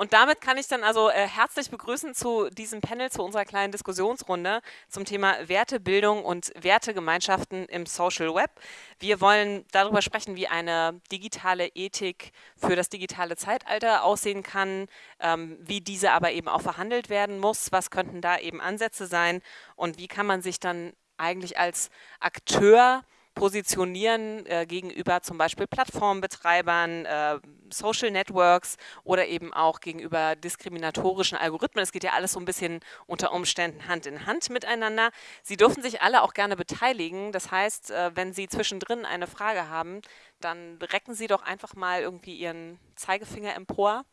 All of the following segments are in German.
Und damit kann ich dann also äh, herzlich begrüßen zu diesem Panel, zu unserer kleinen Diskussionsrunde zum Thema Wertebildung und Wertegemeinschaften im Social Web. Wir wollen darüber sprechen, wie eine digitale Ethik für das digitale Zeitalter aussehen kann, ähm, wie diese aber eben auch verhandelt werden muss, was könnten da eben Ansätze sein und wie kann man sich dann eigentlich als Akteur positionieren äh, gegenüber zum Beispiel Plattformbetreibern, äh, Social Networks oder eben auch gegenüber diskriminatorischen Algorithmen. Es geht ja alles so ein bisschen unter Umständen Hand in Hand miteinander. Sie dürfen sich alle auch gerne beteiligen. Das heißt, äh, wenn Sie zwischendrin eine Frage haben, dann recken Sie doch einfach mal irgendwie Ihren Zeigefinger empor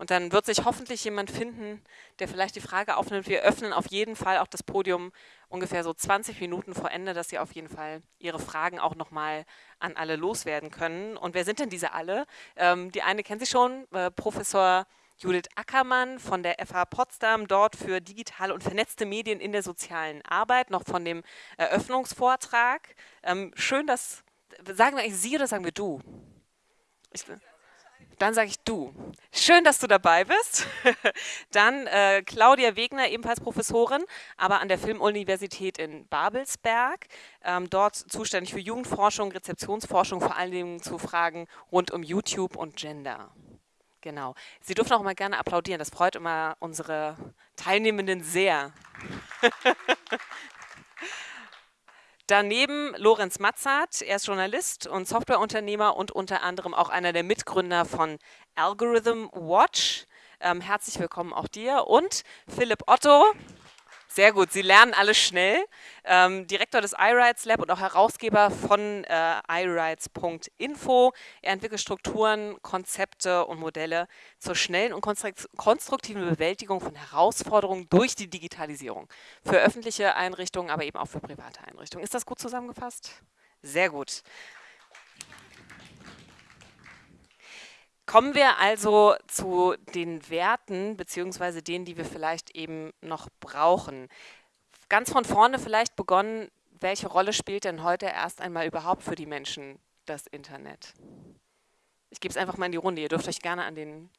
und dann wird sich hoffentlich jemand finden, der vielleicht die Frage aufnimmt. Wir öffnen auf jeden Fall auch das Podium ungefähr so 20 Minuten vor Ende, dass Sie auf jeden Fall Ihre Fragen auch nochmal an alle loswerden können. Und wer sind denn diese alle? Ähm, die eine kennen Sie schon, äh, Professor Judith Ackermann von der FH Potsdam, dort für digitale und vernetzte Medien in der sozialen Arbeit, noch von dem Eröffnungsvortrag. Ähm, schön, dass, sagen wir eigentlich Sie oder sagen wir du? Ich, dann sage ich du. Schön, dass du dabei bist. Dann äh, Claudia Wegner, ebenfalls Professorin, aber an der Filmuniversität in Babelsberg. Ähm, dort zuständig für Jugendforschung, Rezeptionsforschung, vor allen Dingen zu Fragen rund um YouTube und Gender. Genau. Sie dürfen auch mal gerne applaudieren. Das freut immer unsere Teilnehmenden sehr. Daneben Lorenz Matzart, er ist Journalist und Softwareunternehmer und unter anderem auch einer der Mitgründer von Algorithm Watch. Ähm, herzlich willkommen auch dir. Und Philipp Otto, sehr gut, Sie lernen alles schnell. Ähm, Direktor des iRights Lab und auch Herausgeber von äh, iRights.info. Er entwickelt Strukturen, Konzepte und Modelle zur schnellen und konstruktiven Bewältigung von Herausforderungen durch die Digitalisierung. Für öffentliche Einrichtungen, aber eben auch für private Einrichtungen. Ist das gut zusammengefasst? Sehr gut. Kommen wir also zu den Werten, beziehungsweise denen, die wir vielleicht eben noch brauchen. Ganz von vorne vielleicht begonnen, welche Rolle spielt denn heute erst einmal überhaupt für die Menschen das Internet? Ich gebe es einfach mal in die Runde. Ihr dürft euch gerne an den,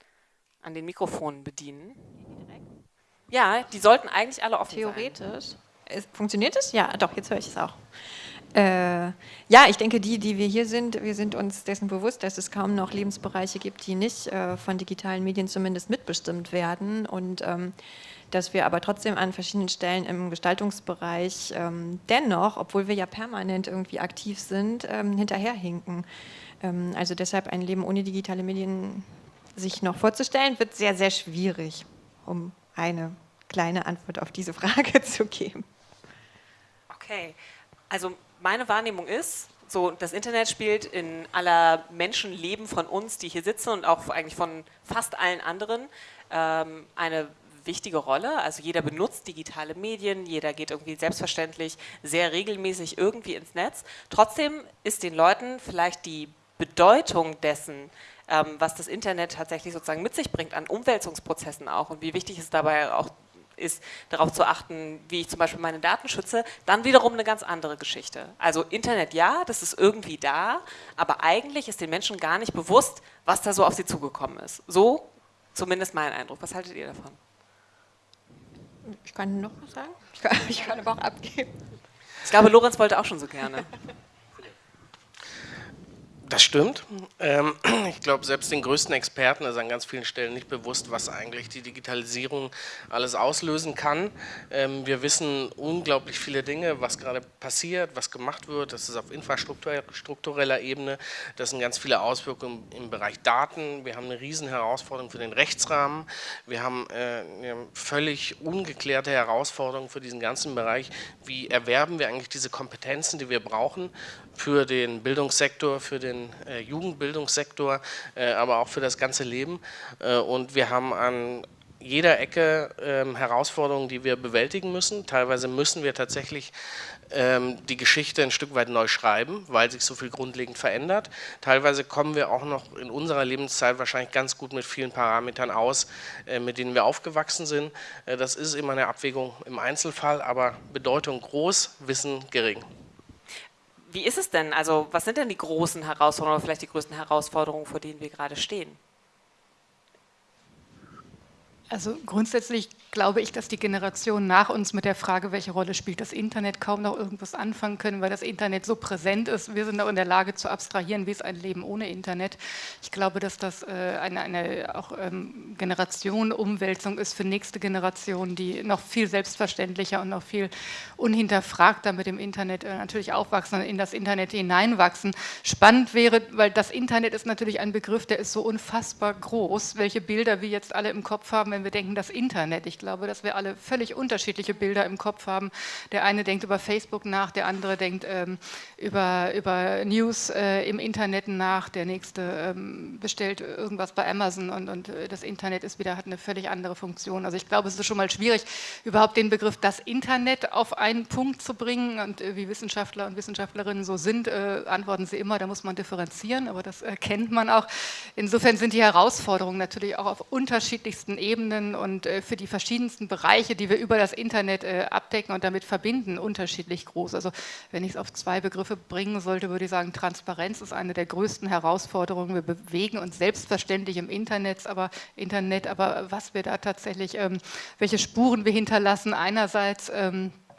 an den Mikrofonen bedienen. Ja, die sollten eigentlich alle offen Theoretisch. sein. Theoretisch. Funktioniert es? Ja, doch, jetzt höre ich es auch. Äh, ja, ich denke, die, die wir hier sind, wir sind uns dessen bewusst, dass es kaum noch Lebensbereiche gibt, die nicht äh, von digitalen Medien zumindest mitbestimmt werden und ähm, dass wir aber trotzdem an verschiedenen Stellen im Gestaltungsbereich ähm, dennoch, obwohl wir ja permanent irgendwie aktiv sind, ähm, hinterherhinken. Ähm, also deshalb ein Leben ohne digitale Medien sich noch vorzustellen, wird sehr, sehr schwierig, um eine kleine Antwort auf diese Frage zu geben. Okay, also meine Wahrnehmung ist, so das Internet spielt in aller Menschenleben von uns, die hier sitzen und auch eigentlich von fast allen anderen, ähm, eine wichtige Rolle. Also jeder benutzt digitale Medien, jeder geht irgendwie selbstverständlich sehr regelmäßig irgendwie ins Netz. Trotzdem ist den Leuten vielleicht die Bedeutung dessen, ähm, was das Internet tatsächlich sozusagen mit sich bringt an Umwälzungsprozessen auch und wie wichtig es dabei auch ist, darauf zu achten, wie ich zum Beispiel meine Daten schütze, dann wiederum eine ganz andere Geschichte. Also Internet ja, das ist irgendwie da, aber eigentlich ist den Menschen gar nicht bewusst, was da so auf sie zugekommen ist. So zumindest mein Eindruck. Was haltet ihr davon? Ich kann noch was sagen. Ich kann, ich kann aber auch abgeben. Ich glaube, Lorenz wollte auch schon so gerne. Das stimmt. Ähm, ich glaube, selbst den größten Experten ist an ganz vielen Stellen nicht bewusst, was eigentlich die Digitalisierung alles auslösen kann. Ähm, wir wissen unglaublich viele Dinge, was gerade passiert, was gemacht wird. Das ist auf infrastruktureller Ebene. Das sind ganz viele Auswirkungen im Bereich Daten. Wir haben eine riesen Herausforderung für den Rechtsrahmen. Wir haben äh, völlig ungeklärte Herausforderung für diesen ganzen Bereich. Wie erwerben wir eigentlich diese Kompetenzen, die wir brauchen für den Bildungssektor, für den äh, Jugendbildungssektor, äh, aber auch für das ganze Leben. Äh, und wir haben an jeder Ecke ähm, Herausforderungen, die wir bewältigen müssen. Teilweise müssen wir tatsächlich ähm, die Geschichte ein Stück weit neu schreiben, weil sich so viel grundlegend verändert. Teilweise kommen wir auch noch in unserer Lebenszeit wahrscheinlich ganz gut mit vielen Parametern aus, äh, mit denen wir aufgewachsen sind. Äh, das ist immer eine Abwägung im Einzelfall, aber Bedeutung groß, Wissen gering. Wie ist es denn? Also was sind denn die großen Herausforderungen oder vielleicht die größten Herausforderungen, vor denen wir gerade stehen? Also grundsätzlich glaube ich, dass die Generation nach uns mit der Frage, welche Rolle spielt das Internet, kaum noch irgendwas anfangen können, weil das Internet so präsent ist. Wir sind auch in der Lage zu abstrahieren, wie ist ein Leben ohne Internet. Ich glaube, dass das äh, eine, eine auch ähm, Generationenumwälzung ist für nächste Generationen, die noch viel selbstverständlicher und noch viel unhinterfragter mit dem Internet äh, natürlich aufwachsen und in das Internet hineinwachsen. Spannend wäre, weil das Internet ist natürlich ein Begriff, der ist so unfassbar groß, welche Bilder wir jetzt alle im Kopf haben, wenn wir denken, das Internet. Ich glaube, dass wir alle völlig unterschiedliche Bilder im Kopf haben. Der eine denkt über Facebook nach, der andere denkt ähm, über, über News äh, im Internet nach, der nächste ähm, bestellt irgendwas bei Amazon und, und äh, das Internet ist wieder, hat eine völlig andere Funktion. Also ich glaube, es ist schon mal schwierig, überhaupt den Begriff das Internet auf einen Punkt zu bringen und äh, wie Wissenschaftler und Wissenschaftlerinnen so sind, äh, antworten sie immer, da muss man differenzieren, aber das kennt man auch. Insofern sind die Herausforderungen natürlich auch auf unterschiedlichsten Ebenen Ebenen und äh, für die verschiedensten Bereiche, die wir über das Internet äh, abdecken und damit verbinden, unterschiedlich groß. Also wenn ich es auf zwei Begriffe bringen sollte, würde ich sagen, Transparenz ist eine der größten Herausforderungen. Wir bewegen uns selbstverständlich im Internet, aber Internet, aber was wir da tatsächlich, ähm, welche Spuren wir hinterlassen, einerseits ähm, äh,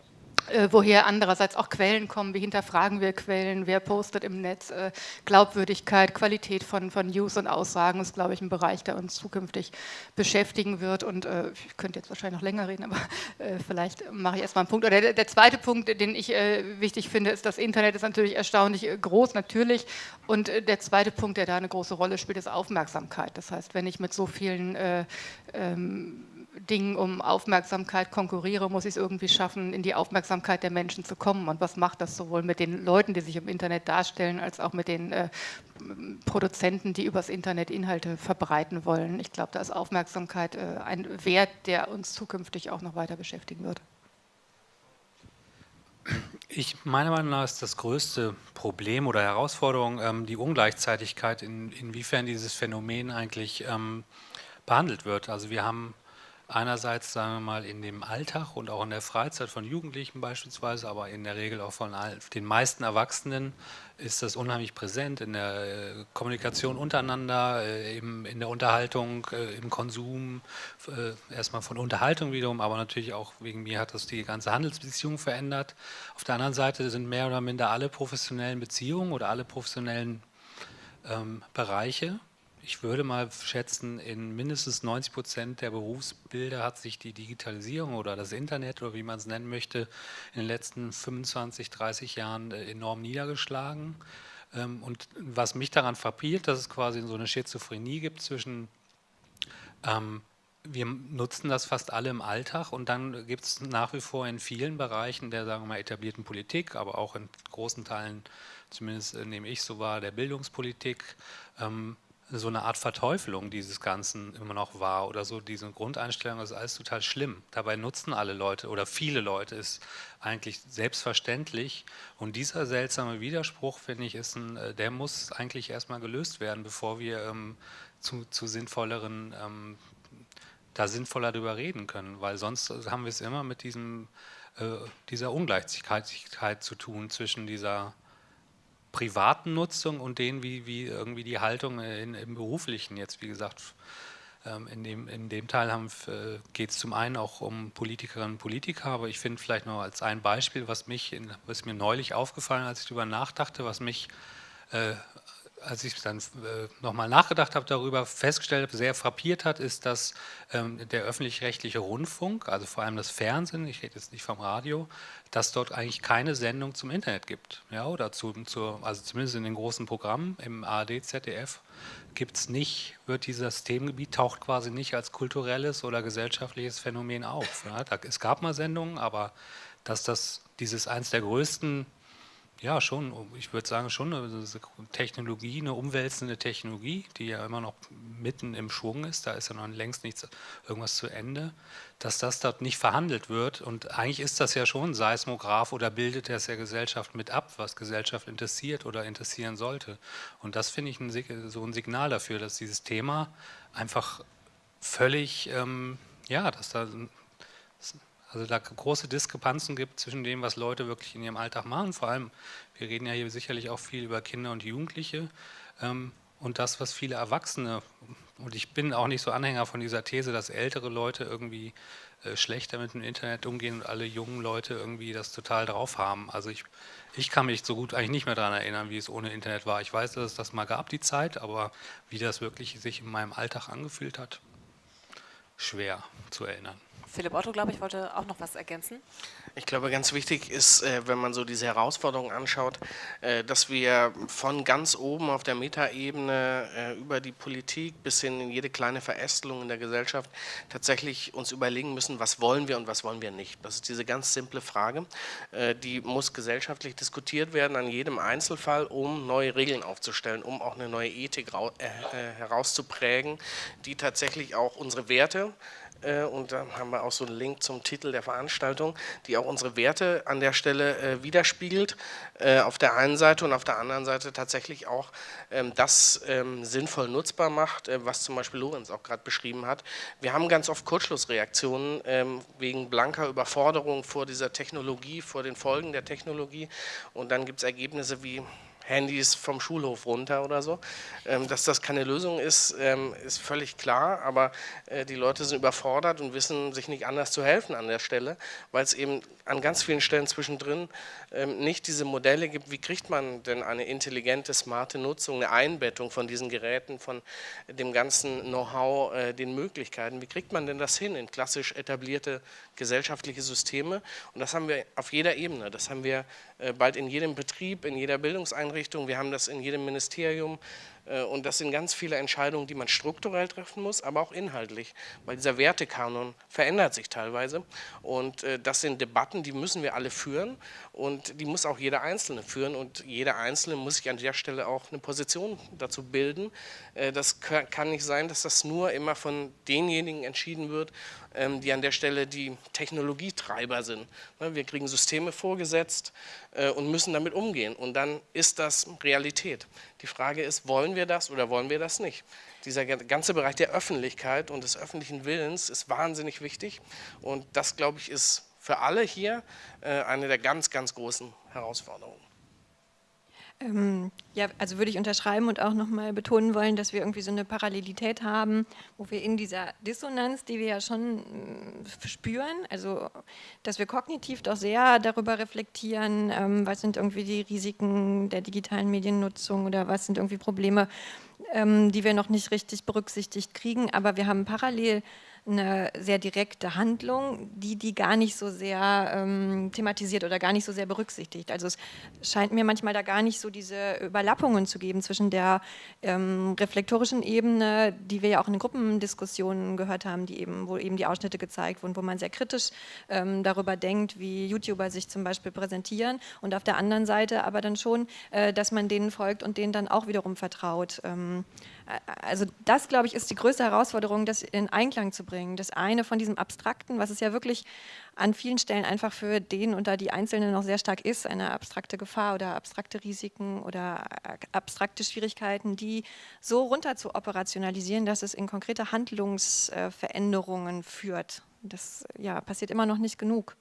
woher andererseits auch Quellen kommen, wie hinterfragen wir Quellen, wer postet im Netz, äh, Glaubwürdigkeit, Qualität von, von News und Aussagen ist, glaube ich, ein Bereich, der uns zukünftig beschäftigen wird. Und äh, ich könnte jetzt wahrscheinlich noch länger reden, aber äh, vielleicht mache ich erstmal einen Punkt. Oder der, der zweite Punkt, den ich äh, wichtig finde, ist, das Internet ist natürlich erstaunlich äh, groß, natürlich. Und der zweite Punkt, der da eine große Rolle spielt, ist Aufmerksamkeit. Das heißt, wenn ich mit so vielen ähm, Dingen um Aufmerksamkeit konkurriere, muss ich es irgendwie schaffen, in die Aufmerksamkeit der Menschen zu kommen. Und was macht das sowohl mit den Leuten, die sich im Internet darstellen, als auch mit den äh, Produzenten, die übers Internet Inhalte verbreiten wollen. Ich glaube, da ist Aufmerksamkeit äh, ein Wert, der uns zukünftig auch noch weiter beschäftigen wird. Ich meiner Meinung nach ist das größte Problem oder Herausforderung ähm, die Ungleichzeitigkeit, in, inwiefern dieses Phänomen eigentlich ähm, behandelt wird. Also wir haben einerseits, sagen wir mal, in dem Alltag und auch in der Freizeit von Jugendlichen beispielsweise, aber in der Regel auch von den meisten Erwachsenen ist das unheimlich präsent in der äh, Kommunikation untereinander, äh, in der Unterhaltung, äh, im Konsum, erstmal von Unterhaltung wiederum, aber natürlich auch wegen mir hat das die ganze Handelsbeziehung verändert. Auf der anderen Seite sind mehr oder minder alle professionellen Beziehungen oder alle professionellen ähm, Bereiche ich würde mal schätzen, in mindestens 90 Prozent der Berufsbilder hat sich die Digitalisierung oder das Internet oder wie man es nennen möchte, in den letzten 25, 30 Jahren äh, enorm niedergeschlagen. Ähm, und was mich daran verpielt, dass es quasi so eine Schizophrenie gibt zwischen ähm, wir nutzen das fast alle im Alltag und dann gibt es nach wie vor in vielen Bereichen der, sagen wir mal, etablierten Politik, aber auch in großen Teilen, zumindest äh, nehme ich so wahr, der Bildungspolitik, ähm, so eine Art Verteufelung dieses Ganzen immer noch war oder so diese Grundeinstellung, das ist alles total schlimm. Dabei nutzen alle Leute oder viele Leute es eigentlich selbstverständlich und dieser seltsame Widerspruch, finde ich, ist ein, äh, der muss eigentlich erstmal gelöst werden, bevor wir ähm, zu, zu sinnvolleren, ähm, da sinnvoller darüber reden können, weil sonst haben wir es immer mit diesem, äh, dieser Ungleichzeitigkeit zu tun zwischen dieser privaten Nutzung und denen, wie, wie irgendwie die Haltung in, im beruflichen jetzt, wie gesagt, ähm, in dem, in dem Teil äh, geht es zum einen auch um Politikerinnen und Politiker, aber ich finde vielleicht noch als ein Beispiel, was mich, in, was mir neulich aufgefallen, als ich darüber nachdachte, was mich äh, als ich dann äh, nochmal nachgedacht habe darüber, festgestellt habe, sehr frappiert hat, ist, dass ähm, der öffentlich-rechtliche Rundfunk, also vor allem das Fernsehen, ich rede jetzt nicht vom Radio, dass dort eigentlich keine Sendung zum Internet gibt. Ja, oder zu, zu, also zumindest in den großen Programmen im ARD, ZDF gibt es nicht, wird dieses Themengebiet taucht quasi nicht als kulturelles oder gesellschaftliches Phänomen auf. Ja, da, es gab mal Sendungen, aber dass das dieses eins der größten ja, schon. Ich würde sagen, schon eine Technologie, eine umwälzende Technologie, die ja immer noch mitten im Schwung ist. Da ist ja noch längst nichts, irgendwas zu Ende. Dass das dort nicht verhandelt wird. Und eigentlich ist das ja schon Seismograph oder bildet das ja Gesellschaft mit ab, was Gesellschaft interessiert oder interessieren sollte. Und das finde ich ein, so ein Signal dafür, dass dieses Thema einfach völlig, ähm, ja, dass da also da große Diskrepanzen gibt zwischen dem, was Leute wirklich in ihrem Alltag machen. Vor allem, wir reden ja hier sicherlich auch viel über Kinder und Jugendliche ähm, und das, was viele Erwachsene Und ich bin auch nicht so Anhänger von dieser These, dass ältere Leute irgendwie äh, schlechter mit dem Internet umgehen und alle jungen Leute irgendwie das total drauf haben. Also ich, ich kann mich so gut eigentlich nicht mehr daran erinnern, wie es ohne Internet war. Ich weiß, dass es das mal gab, die Zeit, aber wie das wirklich sich in meinem Alltag angefühlt hat, schwer zu erinnern. Philipp Otto, glaube ich, wollte auch noch was ergänzen. Ich glaube, ganz wichtig ist, äh, wenn man so diese Herausforderungen anschaut, äh, dass wir von ganz oben auf der Metaebene äh, über die Politik bis hin in jede kleine Verästelung in der Gesellschaft tatsächlich uns überlegen müssen, was wollen wir und was wollen wir nicht. Das ist diese ganz simple Frage. Die muss gesellschaftlich diskutiert werden an jedem Einzelfall, um neue Regeln aufzustellen, um auch eine neue Ethik herauszuprägen, die tatsächlich auch unsere Werte und da haben wir auch so einen Link zum Titel der Veranstaltung, die auch unsere Werte an der Stelle äh, widerspiegelt, äh, auf der einen Seite und auf der anderen Seite tatsächlich auch ähm, das ähm, sinnvoll nutzbar macht, was zum Beispiel Lorenz auch gerade beschrieben hat. Wir haben ganz oft Kurzschlussreaktionen ähm, wegen blanker Überforderung vor dieser Technologie, vor den Folgen der Technologie und dann gibt es Ergebnisse wie Handys vom Schulhof runter oder so. Ähm, dass das keine Lösung ist, ähm, ist völlig klar, aber äh, die Leute sind überfordert und wissen sich nicht anders zu helfen an der Stelle, weil es eben an ganz vielen Stellen zwischendrin ähm, nicht diese Modelle gibt, wie kriegt man denn eine intelligente, smarte Nutzung, eine Einbettung von diesen Geräten, von dem ganzen Know-how, äh, den Möglichkeiten, wie kriegt man denn das hin in klassisch etablierte gesellschaftliche Systeme? Und das haben wir auf jeder Ebene, das haben wir bald in jedem Betrieb, in jeder Bildungseinrichtung, wir haben das in jedem Ministerium, äh, und das sind ganz viele Entscheidungen, die man strukturell treffen muss, aber auch inhaltlich, weil dieser Wertekanon verändert sich teilweise. Und äh, das sind Debatten, die müssen wir alle führen und die muss auch jeder Einzelne führen. Und jeder Einzelne muss sich an der Stelle auch eine Position dazu bilden. Äh, das kann nicht sein, dass das nur immer von denjenigen entschieden wird, ähm, die an der Stelle die Technologietreiber sind. Ne, wir kriegen Systeme vorgesetzt und müssen damit umgehen. Und dann ist das Realität. Die Frage ist, wollen wir das oder wollen wir das nicht? Dieser ganze Bereich der Öffentlichkeit und des öffentlichen Willens ist wahnsinnig wichtig und das, glaube ich, ist für alle hier äh, eine der ganz, ganz großen Herausforderungen. Ähm, ja, also würde ich unterschreiben und auch nochmal betonen wollen, dass wir irgendwie so eine Parallelität haben, wo wir in dieser Dissonanz, die wir ja schon äh, spüren, also dass wir kognitiv doch sehr darüber reflektieren, ähm, was sind irgendwie die Risiken der digitalen Mediennutzung oder was sind irgendwie Probleme, ähm, die wir noch nicht richtig berücksichtigt kriegen, aber wir haben parallel eine sehr direkte Handlung, die die gar nicht so sehr ähm, thematisiert oder gar nicht so sehr berücksichtigt. Also es scheint mir manchmal da gar nicht so diese Überlappungen zu geben zwischen der ähm, reflektorischen Ebene, die wir ja auch in Gruppendiskussionen gehört haben, die eben, wo eben die Ausschnitte gezeigt wurden, wo man sehr kritisch ähm, darüber denkt, wie YouTuber sich zum Beispiel präsentieren und auf der anderen Seite aber dann schon, äh, dass man denen folgt und denen dann auch wiederum vertraut. Also das, glaube ich, ist die größte Herausforderung, das in Einklang zu bringen. Das eine von diesem Abstrakten, was es ja wirklich an vielen Stellen einfach für den da die Einzelnen noch sehr stark ist, eine abstrakte Gefahr oder abstrakte Risiken oder abstrakte Schwierigkeiten, die so runter zu operationalisieren, dass es in konkrete Handlungsveränderungen führt. Das ja, passiert immer noch nicht genug.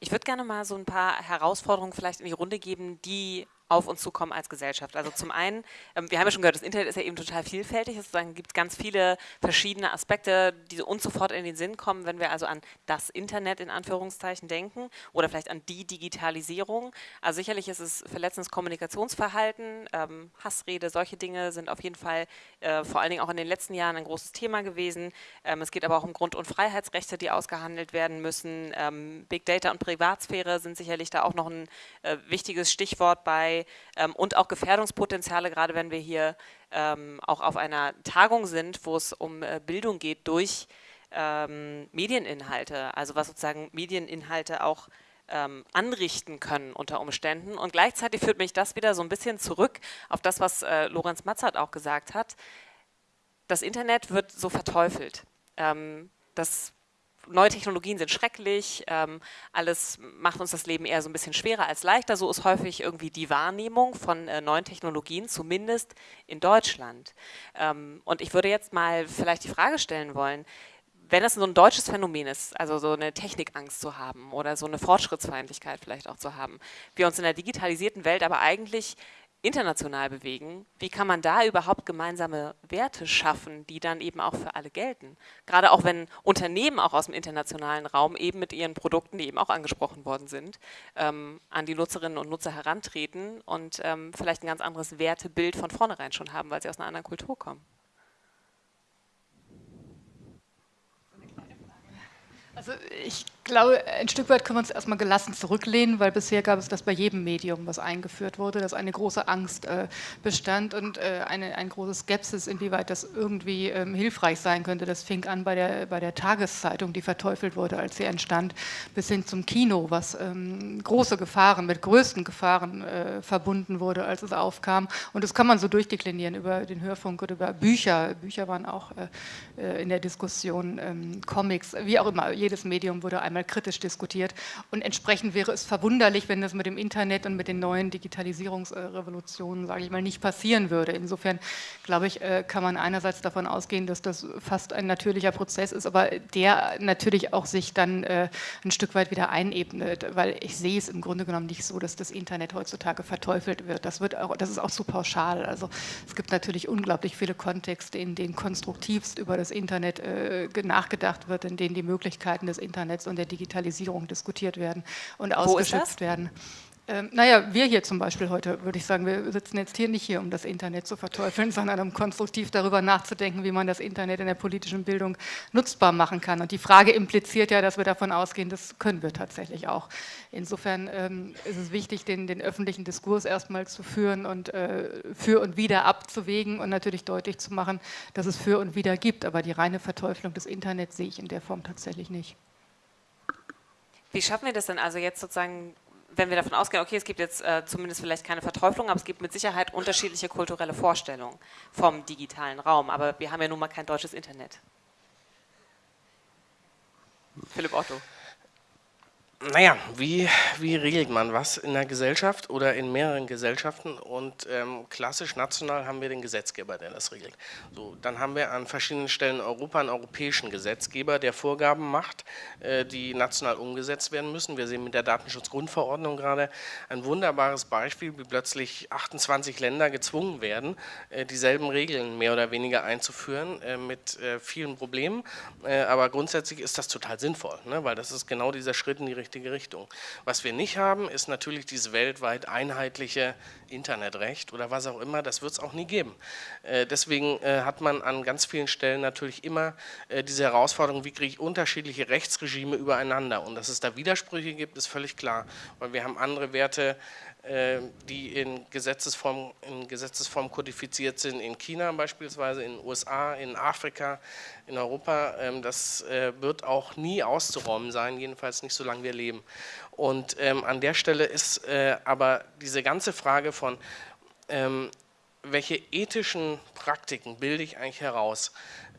Ich würde gerne mal so ein paar Herausforderungen vielleicht in die Runde geben, die auf uns zukommen als Gesellschaft. Also zum einen, ähm, wir haben ja schon gehört, das Internet ist ja eben total vielfältig, es gibt ganz viele verschiedene Aspekte, die uns sofort in den Sinn kommen, wenn wir also an das Internet in Anführungszeichen denken oder vielleicht an die Digitalisierung. Also sicherlich ist es verletzendes Kommunikationsverhalten, ähm, Hassrede, solche Dinge sind auf jeden Fall äh, vor allen Dingen auch in den letzten Jahren ein großes Thema gewesen. Ähm, es geht aber auch um Grund- und Freiheitsrechte, die ausgehandelt werden müssen. Big Data und Privatsphäre sind sicherlich da auch noch ein äh, wichtiges Stichwort bei ähm, und auch Gefährdungspotenziale, gerade wenn wir hier ähm, auch auf einer Tagung sind, wo es um äh, Bildung geht durch ähm, Medieninhalte, also was sozusagen Medieninhalte auch ähm, anrichten können unter Umständen. Und gleichzeitig führt mich das wieder so ein bisschen zurück auf das, was äh, Lorenz Matzert auch gesagt hat. Das Internet wird so verteufelt. Ähm, das neue Technologien sind schrecklich, ähm, alles macht uns das Leben eher so ein bisschen schwerer als leichter. So ist häufig irgendwie die Wahrnehmung von äh, neuen Technologien, zumindest in Deutschland. Ähm, und ich würde jetzt mal vielleicht die Frage stellen wollen, wenn das so ein deutsches Phänomen ist, also so eine Technikangst zu haben oder so eine Fortschrittsfeindlichkeit vielleicht auch zu haben, wir uns in der digitalisierten Welt aber eigentlich international bewegen, wie kann man da überhaupt gemeinsame Werte schaffen, die dann eben auch für alle gelten? Gerade auch wenn Unternehmen auch aus dem internationalen Raum eben mit ihren Produkten, die eben auch angesprochen worden sind, ähm, an die Nutzerinnen und Nutzer herantreten und ähm, vielleicht ein ganz anderes Wertebild von vornherein schon haben, weil sie aus einer anderen Kultur kommen. Also ich glaube, ein Stück weit können wir uns erstmal gelassen zurücklehnen, weil bisher gab es das bei jedem Medium, was eingeführt wurde, dass eine große Angst äh, bestand und äh, eine, eine große Skepsis, inwieweit das irgendwie ähm, hilfreich sein könnte. Das fing an bei der, bei der Tageszeitung, die verteufelt wurde, als sie entstand, bis hin zum Kino, was ähm, große Gefahren, mit größten Gefahren äh, verbunden wurde, als es aufkam. Und das kann man so durchdeklinieren über den Hörfunk oder über Bücher. Bücher waren auch äh, äh, in der Diskussion, ähm, Comics, wie auch immer. Jedes Medium wurde einmal einmal kritisch diskutiert. Und entsprechend wäre es verwunderlich, wenn das mit dem Internet und mit den neuen Digitalisierungsrevolutionen, sage ich mal, nicht passieren würde. Insofern, glaube ich, äh, kann man einerseits davon ausgehen, dass das fast ein natürlicher Prozess ist, aber der natürlich auch sich dann äh, ein Stück weit wieder einebnet, weil ich sehe es im Grunde genommen nicht so, dass das Internet heutzutage verteufelt wird. Das, wird auch, das ist auch zu pauschal. Also es gibt natürlich unglaublich viele Kontexte, in denen konstruktivst über das Internet äh, nachgedacht wird, in denen die Möglichkeiten des Internets und der der Digitalisierung diskutiert werden und ausgeschöpft werden. Ähm, naja, wir hier zum Beispiel heute, würde ich sagen, wir sitzen jetzt hier nicht hier, um das Internet zu verteufeln, sondern um konstruktiv darüber nachzudenken, wie man das Internet in der politischen Bildung nutzbar machen kann. Und die Frage impliziert ja, dass wir davon ausgehen, das können wir tatsächlich auch. Insofern ähm, ist es wichtig, den, den, öffentlichen Diskurs erstmal zu führen und äh, für und wieder abzuwägen und natürlich deutlich zu machen, dass es für und wieder gibt. Aber die reine Verteufelung des Internets sehe ich in der Form tatsächlich nicht. Wie schaffen wir das denn also jetzt sozusagen, wenn wir davon ausgehen, okay, es gibt jetzt äh, zumindest vielleicht keine Verteuflung, aber es gibt mit Sicherheit unterschiedliche kulturelle Vorstellungen vom digitalen Raum, aber wir haben ja nun mal kein deutsches Internet. Philipp Otto. Naja, wie, wie regelt man was in der Gesellschaft oder in mehreren Gesellschaften? Und ähm, klassisch national haben wir den Gesetzgeber, der das regelt. So, dann haben wir an verschiedenen Stellen in Europa einen europäischen Gesetzgeber, der Vorgaben macht, äh, die national umgesetzt werden müssen. Wir sehen mit der Datenschutzgrundverordnung gerade ein wunderbares Beispiel, wie plötzlich 28 Länder gezwungen werden, äh, dieselben Regeln mehr oder weniger einzuführen, äh, mit äh, vielen Problemen. Äh, aber grundsätzlich ist das total sinnvoll, ne? weil das ist genau dieser Schritt in die Richtung richtige Richtung. Was wir nicht haben, ist natürlich dieses weltweit einheitliche Internetrecht oder was auch immer, das wird es auch nie geben. Äh, deswegen äh, hat man an ganz vielen Stellen natürlich immer äh, diese Herausforderung, wie kriege ich unterschiedliche Rechtsregime übereinander und dass es da Widersprüche gibt, ist völlig klar, weil wir haben andere Werte, die in Gesetzesform, in Gesetzesform kodifiziert sind, in China beispielsweise, in den USA, in Afrika, in Europa. Ähm, das äh, wird auch nie auszuräumen sein, jedenfalls nicht solange wir leben. Und ähm, an der Stelle ist äh, aber diese ganze Frage von, ähm, welche ethischen Praktiken bilde ich eigentlich heraus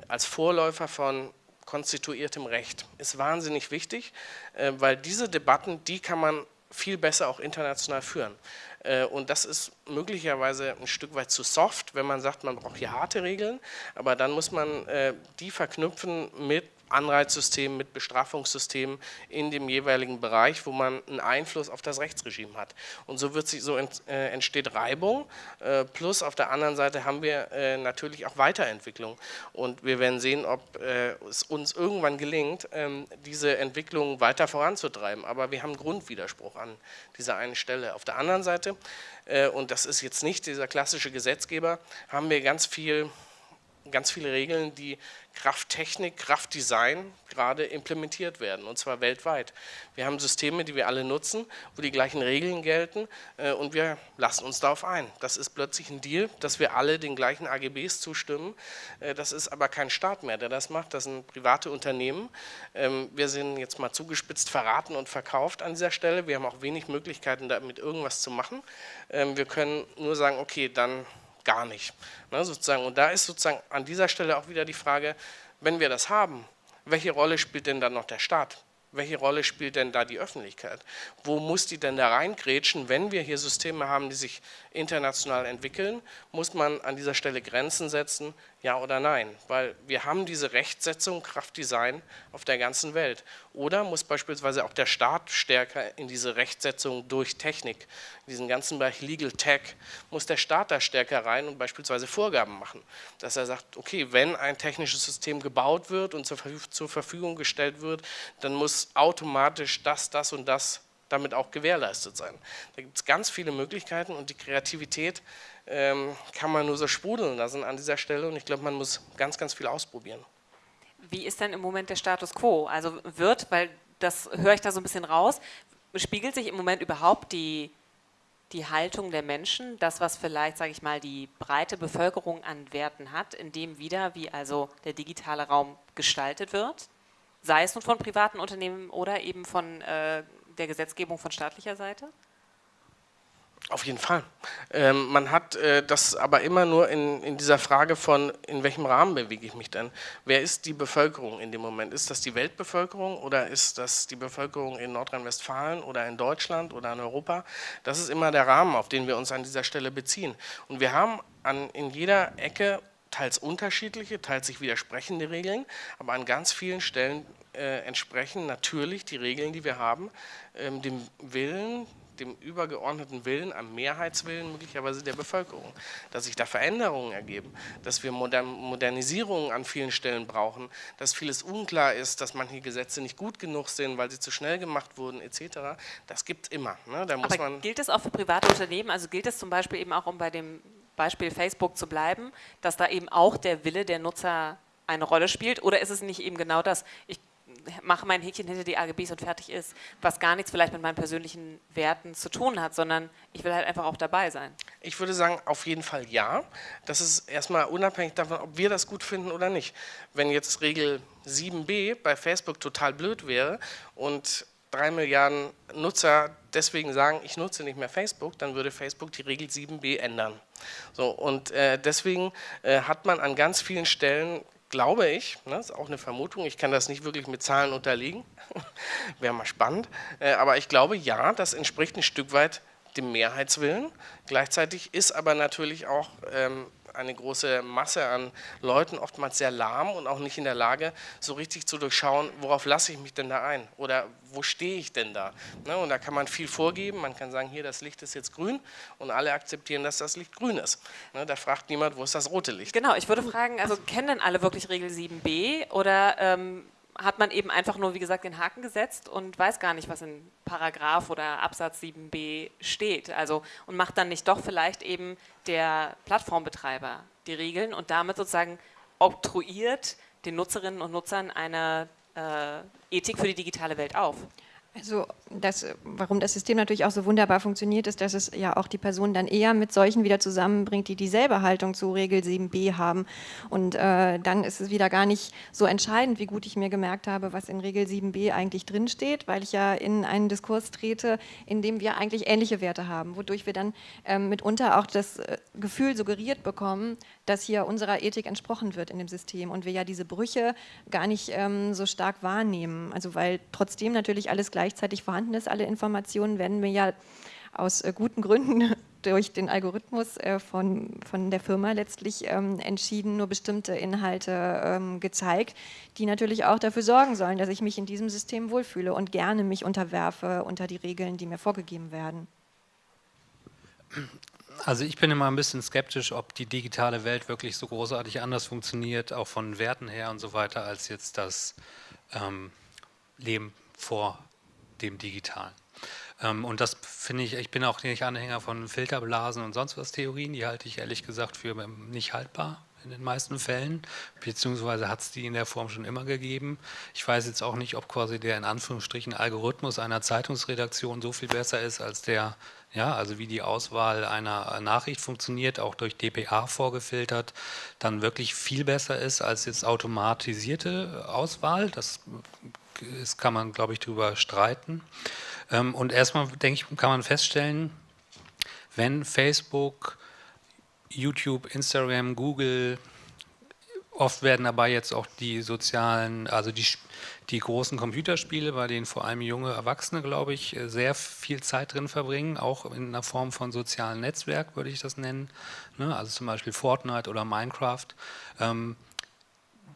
als Vorläufer von konstituiertem Recht, ist wahnsinnig wichtig, weil diese Debatten, die kann man viel besser auch international führen. Äh, und das ist möglicherweise ein Stück weit zu soft, wenn man sagt, man braucht hier harte Regeln, aber dann muss man äh, die verknüpfen mit Anreizsystem, mit Bestrafungssystemen in dem jeweiligen Bereich, wo man einen Einfluss auf das Rechtsregime hat. Und so, wird sich, so äh, entsteht Reibung, äh, plus auf der anderen Seite haben wir äh, natürlich auch Weiterentwicklung. Und wir werden sehen, ob es uns irgendwann gelingt, ähm, diese Entwicklung weiter voranzutreiben. Aber wir haben Grundwiderspruch an dieser einen Stelle. Auf der anderen Seite, und das ist jetzt nicht dieser klassische Gesetzgeber, haben wir ganz viel ganz viele Regeln, die Krafttechnik, Kraftdesign gerade implementiert werden und zwar weltweit. Wir haben Systeme, die wir alle nutzen, wo die gleichen Regeln gelten äh, und wir lassen uns darauf ein. Das ist plötzlich ein Deal, dass wir alle den gleichen AGBs zustimmen. Äh, das ist aber kein Staat mehr, der das macht, das sind private Unternehmen. Ähm, wir sind jetzt mal zugespitzt verraten und verkauft an dieser Stelle. Wir haben auch wenig Möglichkeiten, damit irgendwas zu machen. Ähm, wir können nur sagen, okay, dann gar nicht. Ne, sozusagen. Und da ist sozusagen an dieser Stelle auch wieder die Frage, wenn wir das haben, welche Rolle spielt denn dann noch der Staat? welche Rolle spielt denn da die Öffentlichkeit? Wo muss die denn da reingrätschen, wenn wir hier Systeme haben, die sich international entwickeln? Muss man an dieser Stelle Grenzen setzen, ja oder nein? Weil wir haben diese Rechtsetzung, Kraftdesign auf der ganzen Welt. Oder muss beispielsweise auch der Staat stärker in diese Rechtsetzung durch Technik in diesen ganzen Bereich Legal Tech, muss der Staat da stärker rein und beispielsweise Vorgaben machen. Dass er sagt, okay, wenn ein technisches System gebaut wird und zur Verfügung gestellt wird, dann muss automatisch das, das und das damit auch gewährleistet sein. Da gibt es ganz viele Möglichkeiten und die Kreativität ähm, kann man nur so sprudeln lassen an dieser Stelle und ich glaube, man muss ganz, ganz viel ausprobieren. Wie ist denn im Moment der Status quo? Also wird, weil das höre ich da so ein bisschen raus, spiegelt sich im Moment überhaupt die, die Haltung der Menschen, das, was vielleicht, sage ich mal, die breite Bevölkerung an Werten hat, in dem wieder, wie also der digitale Raum gestaltet wird? Sei es nun von privaten Unternehmen oder eben von äh, der Gesetzgebung von staatlicher Seite? Auf jeden Fall. Ähm, man hat äh, das aber immer nur in, in dieser Frage von, in welchem Rahmen bewege ich mich denn? Wer ist die Bevölkerung in dem Moment? Ist das die Weltbevölkerung oder ist das die Bevölkerung in Nordrhein-Westfalen oder in Deutschland oder in Europa? Das ist immer der Rahmen, auf den wir uns an dieser Stelle beziehen. Und wir haben an, in jeder Ecke teils unterschiedliche, teils sich widersprechende Regeln, aber an ganz vielen Stellen äh, entsprechen natürlich die Regeln, die wir haben, ähm, dem Willen dem übergeordneten Willen, am Mehrheitswillen möglicherweise der Bevölkerung, dass sich da Veränderungen ergeben, dass wir Modern Modernisierungen an vielen Stellen brauchen, dass vieles unklar ist, dass manche Gesetze nicht gut genug sind, weil sie zu schnell gemacht wurden etc. Das gibt es immer. Ne? Da Aber gilt es auch für private Unternehmen? Also gilt es zum Beispiel eben auch, um bei dem Beispiel Facebook zu bleiben, dass da eben auch der Wille der Nutzer eine Rolle spielt? Oder ist es nicht eben genau das? Ich mache mein Häkchen hinter die AGBs und fertig ist, was gar nichts vielleicht mit meinen persönlichen Werten zu tun hat, sondern ich will halt einfach auch dabei sein. Ich würde sagen, auf jeden Fall ja. Das ist erstmal unabhängig davon, ob wir das gut finden oder nicht. Wenn jetzt Regel 7b bei Facebook total blöd wäre und drei Milliarden Nutzer deswegen sagen, ich nutze nicht mehr Facebook, dann würde Facebook die Regel 7b ändern. So, und äh, deswegen äh, hat man an ganz vielen Stellen glaube ich, ne, ist auch eine Vermutung, ich kann das nicht wirklich mit Zahlen unterlegen, wäre mal spannend, äh, aber ich glaube, ja, das entspricht ein Stück weit dem Mehrheitswillen. Gleichzeitig ist aber natürlich auch ähm, eine große Masse an Leuten oftmals sehr lahm und auch nicht in der Lage, so richtig zu durchschauen, worauf lasse ich mich denn da ein oder wo stehe ich denn da. Ne? Und da kann man viel vorgeben, man kann sagen, hier das Licht ist jetzt grün und alle akzeptieren, dass das Licht grün ist. Ne? Da fragt niemand, wo ist das rote Licht. Genau, ich würde fragen, also kennen denn alle wirklich Regel 7b oder ähm, hat man eben einfach nur, wie gesagt, den Haken gesetzt und weiß gar nicht, was in Paragraph oder Absatz 7b steht. Also und macht dann nicht doch vielleicht eben der Plattformbetreiber die Regeln und damit sozusagen oktroyiert den Nutzerinnen und Nutzern eine äh, Ethik für die digitale Welt auf. Also das, warum das System natürlich auch so wunderbar funktioniert, ist, dass es ja auch die Personen dann eher mit solchen wieder zusammenbringt, die dieselbe Haltung zu Regel 7b haben. Und äh, dann ist es wieder gar nicht so entscheidend, wie gut ich mir gemerkt habe, was in Regel 7b eigentlich drinsteht, weil ich ja in einen Diskurs trete, in dem wir eigentlich ähnliche Werte haben, wodurch wir dann ähm, mitunter auch das äh, Gefühl suggeriert bekommen, dass hier unserer Ethik entsprochen wird in dem System und wir ja diese Brüche gar nicht ähm, so stark wahrnehmen. Also weil trotzdem natürlich alles gleichzeitig vorhanden ist, alle Informationen werden mir ja aus äh, guten Gründen durch den Algorithmus äh, von, von der Firma letztlich ähm, entschieden, nur bestimmte Inhalte ähm, gezeigt, die natürlich auch dafür sorgen sollen, dass ich mich in diesem System wohlfühle und gerne mich unterwerfe unter die Regeln, die mir vorgegeben werden. Also ich bin immer ein bisschen skeptisch, ob die digitale Welt wirklich so großartig anders funktioniert, auch von Werten her und so weiter, als jetzt das ähm, Leben vor dem Digitalen. Ähm, und das finde ich, ich bin auch nicht Anhänger von Filterblasen und sonst was Theorien, die halte ich ehrlich gesagt für ähm, nicht haltbar in den meisten Fällen, beziehungsweise hat es die in der Form schon immer gegeben. Ich weiß jetzt auch nicht, ob quasi der in Anführungsstrichen Algorithmus einer Zeitungsredaktion so viel besser ist als der ja, also wie die Auswahl einer Nachricht funktioniert, auch durch DPA vorgefiltert, dann wirklich viel besser ist als jetzt automatisierte Auswahl. Das, das kann man, glaube ich, darüber streiten. Ähm, und erstmal, denke ich, kann man feststellen, wenn Facebook, YouTube, Instagram, Google, oft werden dabei jetzt auch die sozialen, also die die großen Computerspiele, bei denen vor allem junge Erwachsene, glaube ich, sehr viel Zeit drin verbringen, auch in einer Form von sozialen Netzwerk, würde ich das nennen. Ne? Also zum Beispiel Fortnite oder Minecraft. Ähm,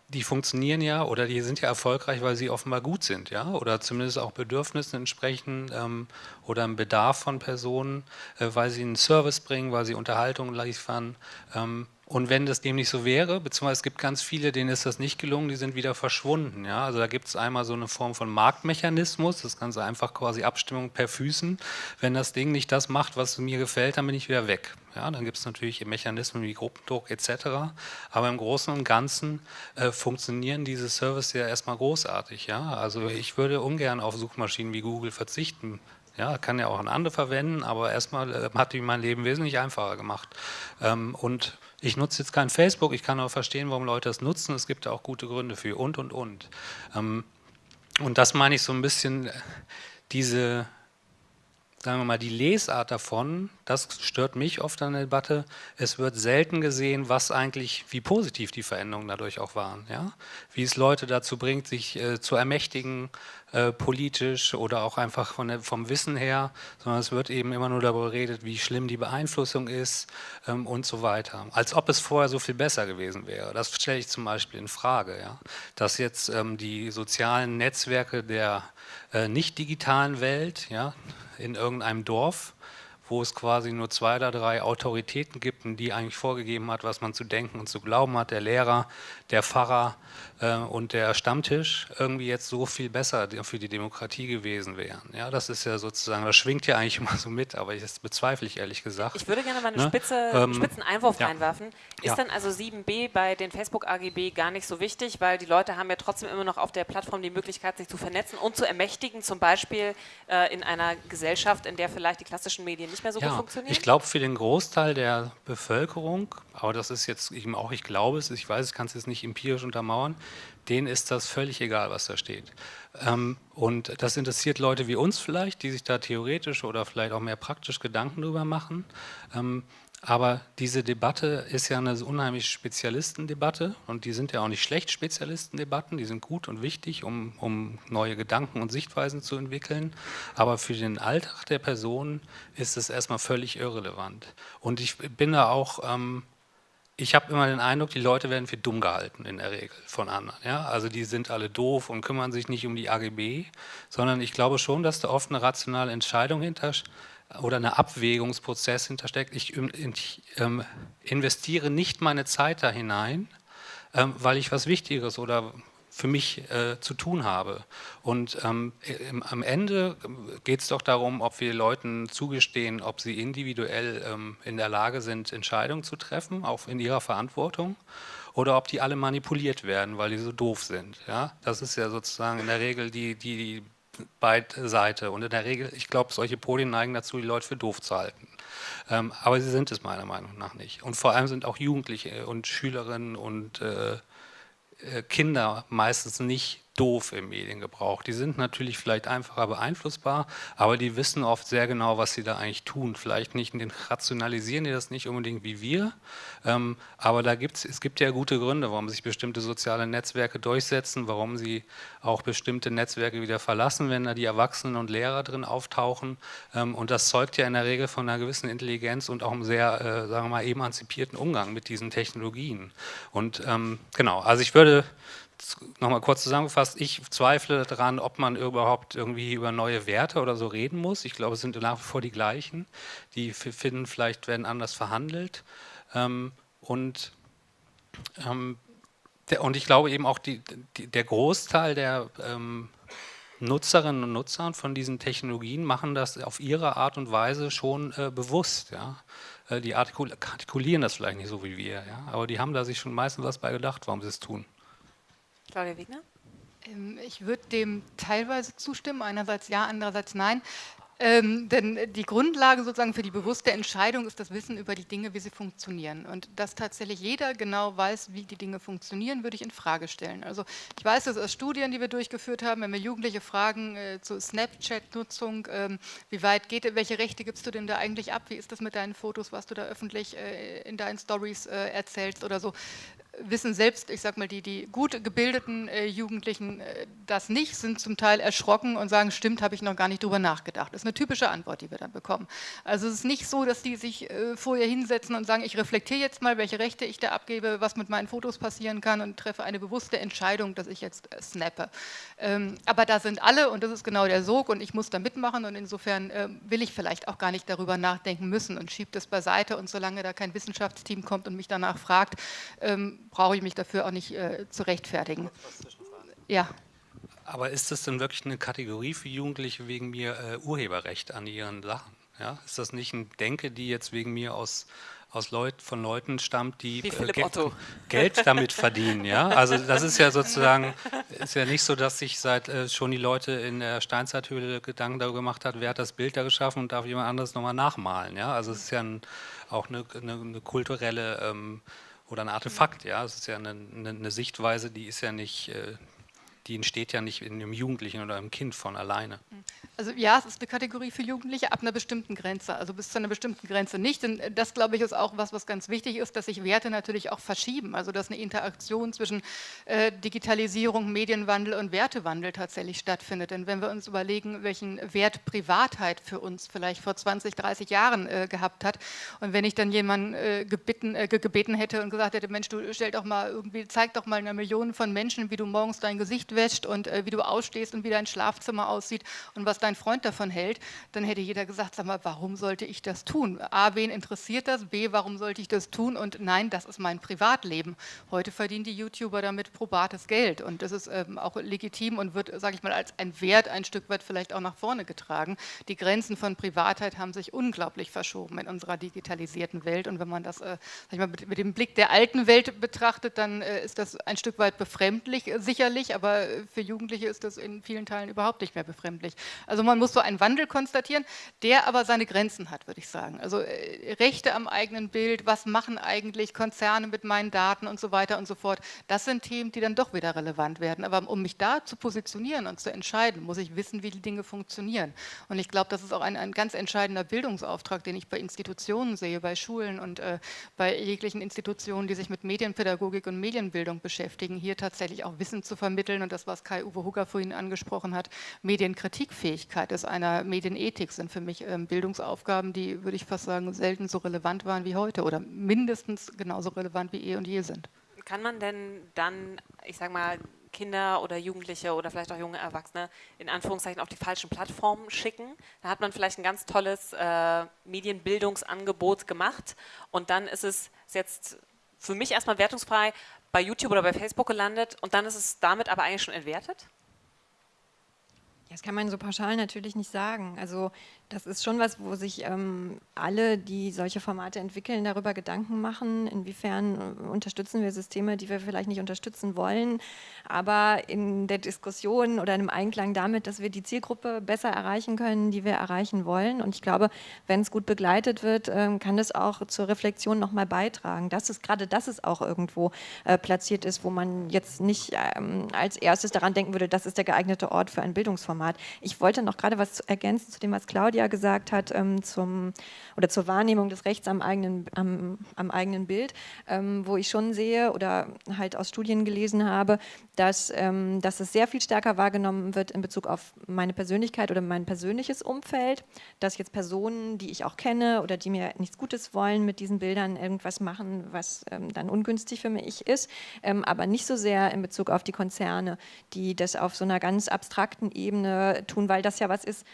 die funktionieren ja oder die sind ja erfolgreich, weil sie offenbar gut sind, ja, oder zumindest auch Bedürfnissen entsprechen ähm, oder einem Bedarf von Personen, äh, weil sie einen Service bringen, weil sie Unterhaltung liefern. Ähm, und wenn das dem nicht so wäre, beziehungsweise es gibt ganz viele, denen ist das nicht gelungen, die sind wieder verschwunden. Ja? Also da gibt es einmal so eine Form von Marktmechanismus, das Ganze einfach quasi Abstimmung per Füßen. Wenn das Ding nicht das macht, was mir gefällt, dann bin ich wieder weg. Ja, dann gibt es natürlich Mechanismen wie Gruppendruck etc. Aber im Großen und Ganzen äh, funktionieren diese Services ja erstmal großartig. Ja? Also ich würde ungern auf Suchmaschinen wie Google verzichten. Ja, kann ja auch ein andere verwenden, aber erstmal äh, hat die mein Leben wesentlich einfacher gemacht. Ähm, und ich nutze jetzt kein Facebook, ich kann aber verstehen, warum Leute das nutzen. Es gibt da auch gute Gründe für und, und, und. Ähm, und das meine ich so ein bisschen, äh, diese, sagen wir mal, die Lesart davon, das stört mich oft an der Debatte. Es wird selten gesehen, was eigentlich, wie positiv die Veränderungen dadurch auch waren. Ja? Wie es Leute dazu bringt, sich äh, zu ermächtigen, äh, politisch oder auch einfach der, vom Wissen her, sondern es wird eben immer nur darüber geredet, wie schlimm die Beeinflussung ist ähm, und so weiter. Als ob es vorher so viel besser gewesen wäre. Das stelle ich zum Beispiel in Frage. Ja? Dass jetzt ähm, die sozialen Netzwerke der äh, nicht digitalen Welt ja, in irgendeinem Dorf wo es quasi nur zwei oder drei Autoritäten gibt, die eigentlich vorgegeben hat, was man zu denken und zu glauben hat, der Lehrer, der Pfarrer und der Stammtisch, irgendwie jetzt so viel besser für die Demokratie gewesen wären. Ja, das ist ja sozusagen, das schwingt ja eigentlich immer so mit, aber das bezweifle ich ehrlich gesagt. Ich würde gerne mal einen ne? Spitze, ähm, spitzen Einwurf ja. reinwerfen. Ist ja. dann also 7b bei den Facebook-AGB gar nicht so wichtig, weil die Leute haben ja trotzdem immer noch auf der Plattform die Möglichkeit, sich zu vernetzen und zu ermächtigen, zum Beispiel äh, in einer Gesellschaft, in der vielleicht die klassischen Medien nicht mehr so ja, gut funktionieren? Ich glaube, für den Großteil der Bevölkerung, aber das ist jetzt eben auch, ich glaube es, ich weiß, ich kann es jetzt nicht empirisch untermauern, denen ist das völlig egal, was da steht. Ähm, und das interessiert Leute wie uns vielleicht, die sich da theoretisch oder vielleicht auch mehr praktisch Gedanken drüber machen. Ähm, aber diese Debatte ist ja eine unheimlich Spezialistendebatte und die sind ja auch nicht schlecht Spezialistendebatten, die sind gut und wichtig, um, um neue Gedanken und Sichtweisen zu entwickeln. Aber für den Alltag der Person ist es erstmal völlig irrelevant. Und ich bin da auch ähm, ich habe immer den Eindruck, die Leute werden für dumm gehalten in der Regel von anderen. Ja? Also die sind alle doof und kümmern sich nicht um die AGB, sondern ich glaube schon, dass da oft eine rationale Entscheidung hinter oder ein Abwägungsprozess hintersteckt. Ich, ich ähm, investiere nicht meine Zeit da hinein, ähm, weil ich was Wichtigeres oder für mich äh, zu tun habe. Und ähm, im, am Ende geht es doch darum, ob wir Leuten zugestehen, ob sie individuell ähm, in der Lage sind, Entscheidungen zu treffen, auch in ihrer Verantwortung, oder ob die alle manipuliert werden, weil die so doof sind. Ja? Das ist ja sozusagen in der Regel die, die, die Seite. Und in der Regel, ich glaube, solche Podien neigen dazu, die Leute für doof zu halten. Ähm, aber sie sind es meiner Meinung nach nicht. Und vor allem sind auch Jugendliche und Schülerinnen und äh, äh, Kinder meistens nicht doof im Mediengebrauch. Die sind natürlich vielleicht einfacher beeinflussbar, aber die wissen oft sehr genau, was sie da eigentlich tun. Vielleicht nicht, rationalisieren die das nicht unbedingt wie wir, ähm, aber da gibt's, es gibt ja gute Gründe, warum sich bestimmte soziale Netzwerke durchsetzen, warum sie auch bestimmte Netzwerke wieder verlassen, wenn da die Erwachsenen und Lehrer drin auftauchen. Ähm, und das zeugt ja in der Regel von einer gewissen Intelligenz und auch einem sehr, äh, sagen wir mal, emanzipierten Umgang mit diesen Technologien. Und ähm, genau, also ich würde nochmal kurz zusammengefasst, ich zweifle daran, ob man überhaupt irgendwie über neue Werte oder so reden muss. Ich glaube, es sind nach wie vor die gleichen. Die finden vielleicht werden anders verhandelt. Ähm, und, ähm, der, und ich glaube eben auch, die, die, der Großteil der ähm, Nutzerinnen und Nutzer von diesen Technologien machen das auf ihre Art und Weise schon äh, bewusst. Ja? Äh, die artikul artikulieren das vielleicht nicht so wie wir, ja? aber die haben da sich schon meistens was bei gedacht, warum sie es tun. Claudia Wegner? Ähm, ich würde dem teilweise zustimmen, einerseits ja, andererseits nein. Ähm, denn die Grundlage sozusagen für die bewusste Entscheidung ist das Wissen über die Dinge, wie sie funktionieren. Und dass tatsächlich jeder genau weiß, wie die Dinge funktionieren, würde ich in Frage stellen. Also ich weiß das aus Studien, die wir durchgeführt haben, wenn wir Jugendliche fragen äh, zur Snapchat-Nutzung, ähm, wie weit geht, welche Rechte gibst du denn da eigentlich ab? Wie ist das mit deinen Fotos, was du da öffentlich äh, in deinen Stories äh, erzählst oder so? Wissen selbst, ich sag mal, die, die gut gebildeten äh, Jugendlichen äh, das nicht, sind zum Teil erschrocken und sagen, stimmt, habe ich noch gar nicht drüber nachgedacht. Das ist eine typische Antwort, die wir dann bekommen. Also es ist nicht so, dass die sich äh, vorher hinsetzen und sagen, ich reflektiere jetzt mal, welche Rechte ich da abgebe, was mit meinen Fotos passieren kann und treffe eine bewusste Entscheidung, dass ich jetzt äh, snappe. Ähm, aber da sind alle und das ist genau der Sog und ich muss da mitmachen und insofern äh, will ich vielleicht auch gar nicht darüber nachdenken müssen und schiebe das beiseite und solange da kein Wissenschaftsteam kommt und mich danach fragt, ähm, brauche ich mich dafür auch nicht äh, zu rechtfertigen. Ja. Aber ist das denn wirklich eine Kategorie für Jugendliche wegen mir äh, Urheberrecht an ihren Sachen? Ja? Ist das nicht ein Denke, die jetzt wegen mir aus aus Leut, von Leuten stammt, die äh, Geld, Geld, damit verdienen. Ja? Also das ist ja sozusagen, ist ja nicht so, dass sich seit äh, schon die Leute in der Steinzeithöhle Gedanken darüber gemacht hat, wer hat das Bild da geschaffen und darf jemand anderes nochmal nachmalen. Ja? Also es ist ja ein, auch eine, eine, eine kulturelle ähm, oder ein Artefakt. Ja? Es ist ja eine, eine, Sichtweise, die ist ja nicht, äh, die entsteht ja nicht in einem Jugendlichen oder einem Kind von alleine. Also ja, es ist eine Kategorie für Jugendliche ab einer bestimmten Grenze, also bis zu einer bestimmten Grenze nicht. Denn das, glaube ich, ist auch was, was ganz wichtig ist, dass sich Werte natürlich auch verschieben. Also dass eine Interaktion zwischen äh, Digitalisierung, Medienwandel und Wertewandel tatsächlich stattfindet. Denn wenn wir uns überlegen, welchen Wert Privatheit für uns vielleicht vor 20, 30 Jahren äh, gehabt hat und wenn ich dann jemanden äh, gebeten, äh, gebeten hätte und gesagt hätte, Mensch, du stell doch mal irgendwie, zeig doch mal einer Million von Menschen, wie du morgens dein Gesicht wäscht und äh, wie du ausstehst und wie dein Schlafzimmer aussieht und was dein Freund davon hält, dann hätte jeder gesagt, sag mal, warum sollte ich das tun? A, wen interessiert das? B, warum sollte ich das tun? Und nein, das ist mein Privatleben. Heute verdienen die YouTuber damit probates Geld und das ist ähm, auch legitim und wird, sage ich mal, als ein Wert ein Stück weit vielleicht auch nach vorne getragen. Die Grenzen von Privatheit haben sich unglaublich verschoben in unserer digitalisierten Welt und wenn man das, äh, mal, mit, mit, dem Blick der alten Welt betrachtet, dann äh, ist das ein Stück weit befremdlich, äh, sicherlich, aber für Jugendliche ist das in vielen Teilen überhaupt nicht mehr befremdlich. Also man muss so einen Wandel konstatieren, der aber seine Grenzen hat, würde ich sagen. Also äh, Rechte am eigenen Bild, was machen eigentlich Konzerne mit meinen Daten und so weiter und so fort, das sind Themen, die dann doch wieder relevant werden. Aber um mich da zu positionieren und zu entscheiden, muss ich wissen, wie die Dinge funktionieren. Und ich glaube, das ist auch ein, ein ganz entscheidender Bildungsauftrag, den ich bei Institutionen sehe, bei Schulen und äh, bei jeglichen Institutionen, die sich mit Medienpädagogik und Medienbildung beschäftigen, hier tatsächlich auch Wissen zu vermitteln und das, was Kai-Uwe Hugger vorhin angesprochen hat, Medienkritikfähigkeit ist einer Medienethik, sind für mich ähm, Bildungsaufgaben, die, würde ich fast sagen, selten so relevant waren wie heute oder mindestens genauso relevant wie eh und je sind. Kann man denn dann, ich sage mal, Kinder oder Jugendliche oder vielleicht auch junge Erwachsene in Anführungszeichen auf die falschen Plattformen schicken. Da hat man vielleicht ein ganz tolles äh, Medienbildungsangebot gemacht und dann ist es jetzt für mich erstmal wertungsfrei bei YouTube oder bei Facebook gelandet und dann ist es damit aber eigentlich schon entwertet? Das kann man so pauschal natürlich nicht sagen. Also das ist schon was, wo sich ähm, alle, die solche Formate entwickeln, darüber Gedanken machen, inwiefern äh, unterstützen wir Systeme, die wir vielleicht nicht unterstützen wollen, aber in der Diskussion oder im Einklang damit, dass wir die Zielgruppe besser erreichen können, die wir erreichen wollen. Und ich glaube, wenn es gut begleitet wird, ähm, kann das auch zur Reflexion nochmal beitragen. Das ist gerade, dass es auch irgendwo äh, platziert ist, wo man jetzt nicht ähm, als erstes daran denken würde, das ist der geeignete Ort für ein Bildungsformat. Ich wollte noch gerade was ergänzen zu dem, was Claudia Claudia gesagt hat, ähm, zum, oder zur Wahrnehmung des Rechts am eigenen, am, am eigenen Bild, ähm, wo ich schon sehe oder halt aus Studien gelesen habe, dass, ähm, dass es sehr viel stärker wahrgenommen wird in Bezug auf meine Persönlichkeit oder mein persönliches Umfeld, dass jetzt Personen, die ich auch kenne oder die mir nichts Gutes wollen, mit diesen Bildern irgendwas machen, was ähm, dann ungünstig für mich ist, ähm, aber nicht so sehr in Bezug auf die Konzerne, die das auf so einer ganz abstrakten Ebene tun, weil das ja was ist,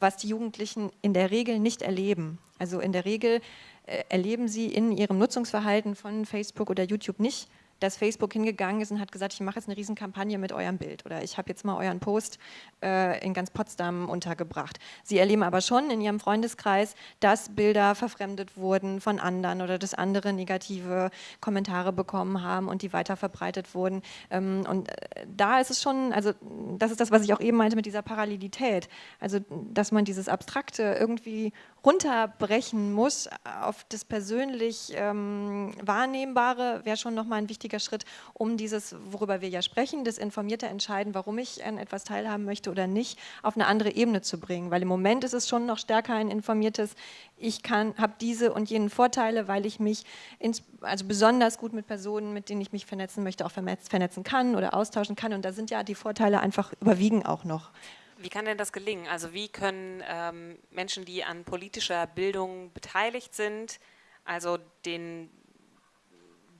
was die Jugendlichen in der Regel nicht erleben. Also in der Regel äh, erleben sie in ihrem Nutzungsverhalten von Facebook oder YouTube nicht, dass Facebook hingegangen ist und hat gesagt, ich mache jetzt eine Riesenkampagne mit eurem Bild oder ich habe jetzt mal euren Post äh, in ganz Potsdam untergebracht. Sie erleben aber schon in ihrem Freundeskreis, dass Bilder verfremdet wurden von anderen oder dass andere negative Kommentare bekommen haben und die weiter verbreitet wurden. Ähm, und äh, da ist es schon, also das ist das, was ich auch eben meinte mit dieser Parallelität, also dass man dieses Abstrakte irgendwie runterbrechen muss auf das persönlich ähm, Wahrnehmbare, wäre schon nochmal ein wichtiger Schritt, um dieses, worüber wir ja sprechen, das informierte Entscheiden, warum ich an etwas teilhaben möchte oder nicht, auf eine andere Ebene zu bringen. Weil im Moment ist es schon noch stärker ein informiertes, ich habe diese und jenen Vorteile, weil ich mich ins, also besonders gut mit Personen, mit denen ich mich vernetzen möchte, auch vernetzen kann oder austauschen kann. Und da sind ja die Vorteile einfach überwiegen auch noch. Wie kann denn das gelingen? Also wie können ähm, Menschen, die an politischer Bildung beteiligt sind, also den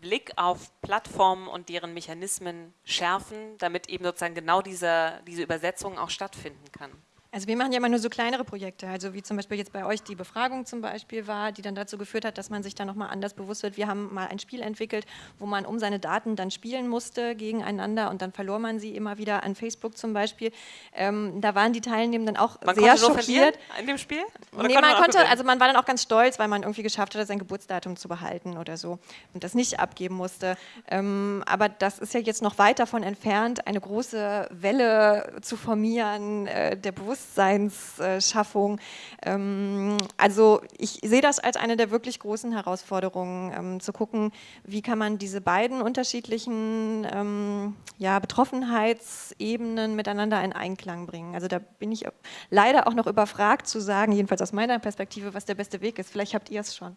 Blick auf Plattformen und deren Mechanismen schärfen, damit eben sozusagen genau diese, diese Übersetzung auch stattfinden kann? Also wir machen ja immer nur so kleinere Projekte, also wie zum Beispiel jetzt bei euch die Befragung zum Beispiel war, die dann dazu geführt hat, dass man sich da nochmal anders bewusst wird. Wir haben mal ein Spiel entwickelt, wo man um seine Daten dann spielen musste gegeneinander und dann verlor man sie immer wieder an Facebook zum Beispiel. Ähm, da waren die Teilnehmenden auch man sehr schockiert. in dem Spiel? Oder nee, konnte man konnte, also man war dann auch ganz stolz, weil man irgendwie geschafft hatte, sein Geburtsdatum zu behalten oder so und das nicht abgeben musste. Ähm, aber das ist ja jetzt noch weit davon entfernt, eine große Welle zu formieren, äh, der Bewusstsein Bewusstseinsschaffung. Ähm, also ich sehe das als eine der wirklich großen Herausforderungen, ähm, zu gucken, wie kann man diese beiden unterschiedlichen ähm, ja, Betroffenheitsebenen miteinander in Einklang bringen. Also da bin ich leider auch noch überfragt zu sagen, jedenfalls aus meiner Perspektive, was der beste Weg ist. Vielleicht habt ihr es schon.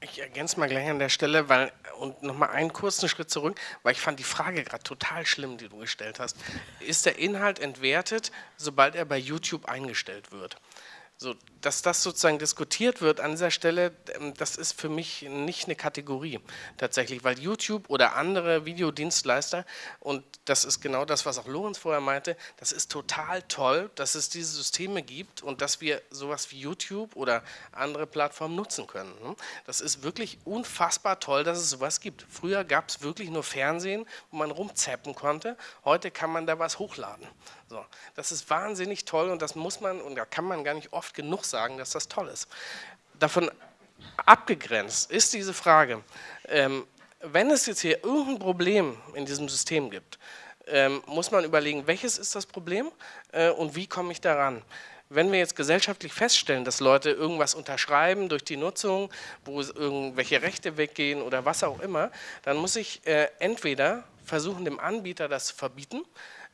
Ich ergänze mal gleich an der Stelle, weil und nochmal einen kurzen Schritt zurück, weil ich fand die Frage gerade total schlimm, die du gestellt hast. Ist der Inhalt entwertet, sobald er bei YouTube eingestellt wird? So, dass das sozusagen diskutiert wird an dieser Stelle, ähm, das ist für mich nicht eine Kategorie tatsächlich, weil YouTube oder andere Videodienstleister, und das ist genau das, was auch Lorenz vorher meinte, das ist total toll, dass es diese Systeme gibt und dass wir sowas wie YouTube oder andere Plattformen nutzen können. Ne? Das ist wirklich unfassbar toll, dass es sowas gibt. Früher gab es wirklich nur Fernsehen, wo man rumzappen konnte, heute kann man da was hochladen. So, das ist wahnsinnig toll und das muss man, und da kann man gar nicht oft genug sagen, dass das toll ist. Davon abgegrenzt ist diese Frage, ähm, wenn es jetzt hier irgendein Problem in diesem System gibt, ähm, muss man überlegen, welches ist das Problem äh, und wie komme ich daran. Wenn wir jetzt gesellschaftlich feststellen, dass Leute irgendwas unterschreiben durch die Nutzung, wo irgendwelche Rechte weggehen oder was auch immer, dann muss ich äh, entweder versuchen, dem Anbieter das zu verbieten,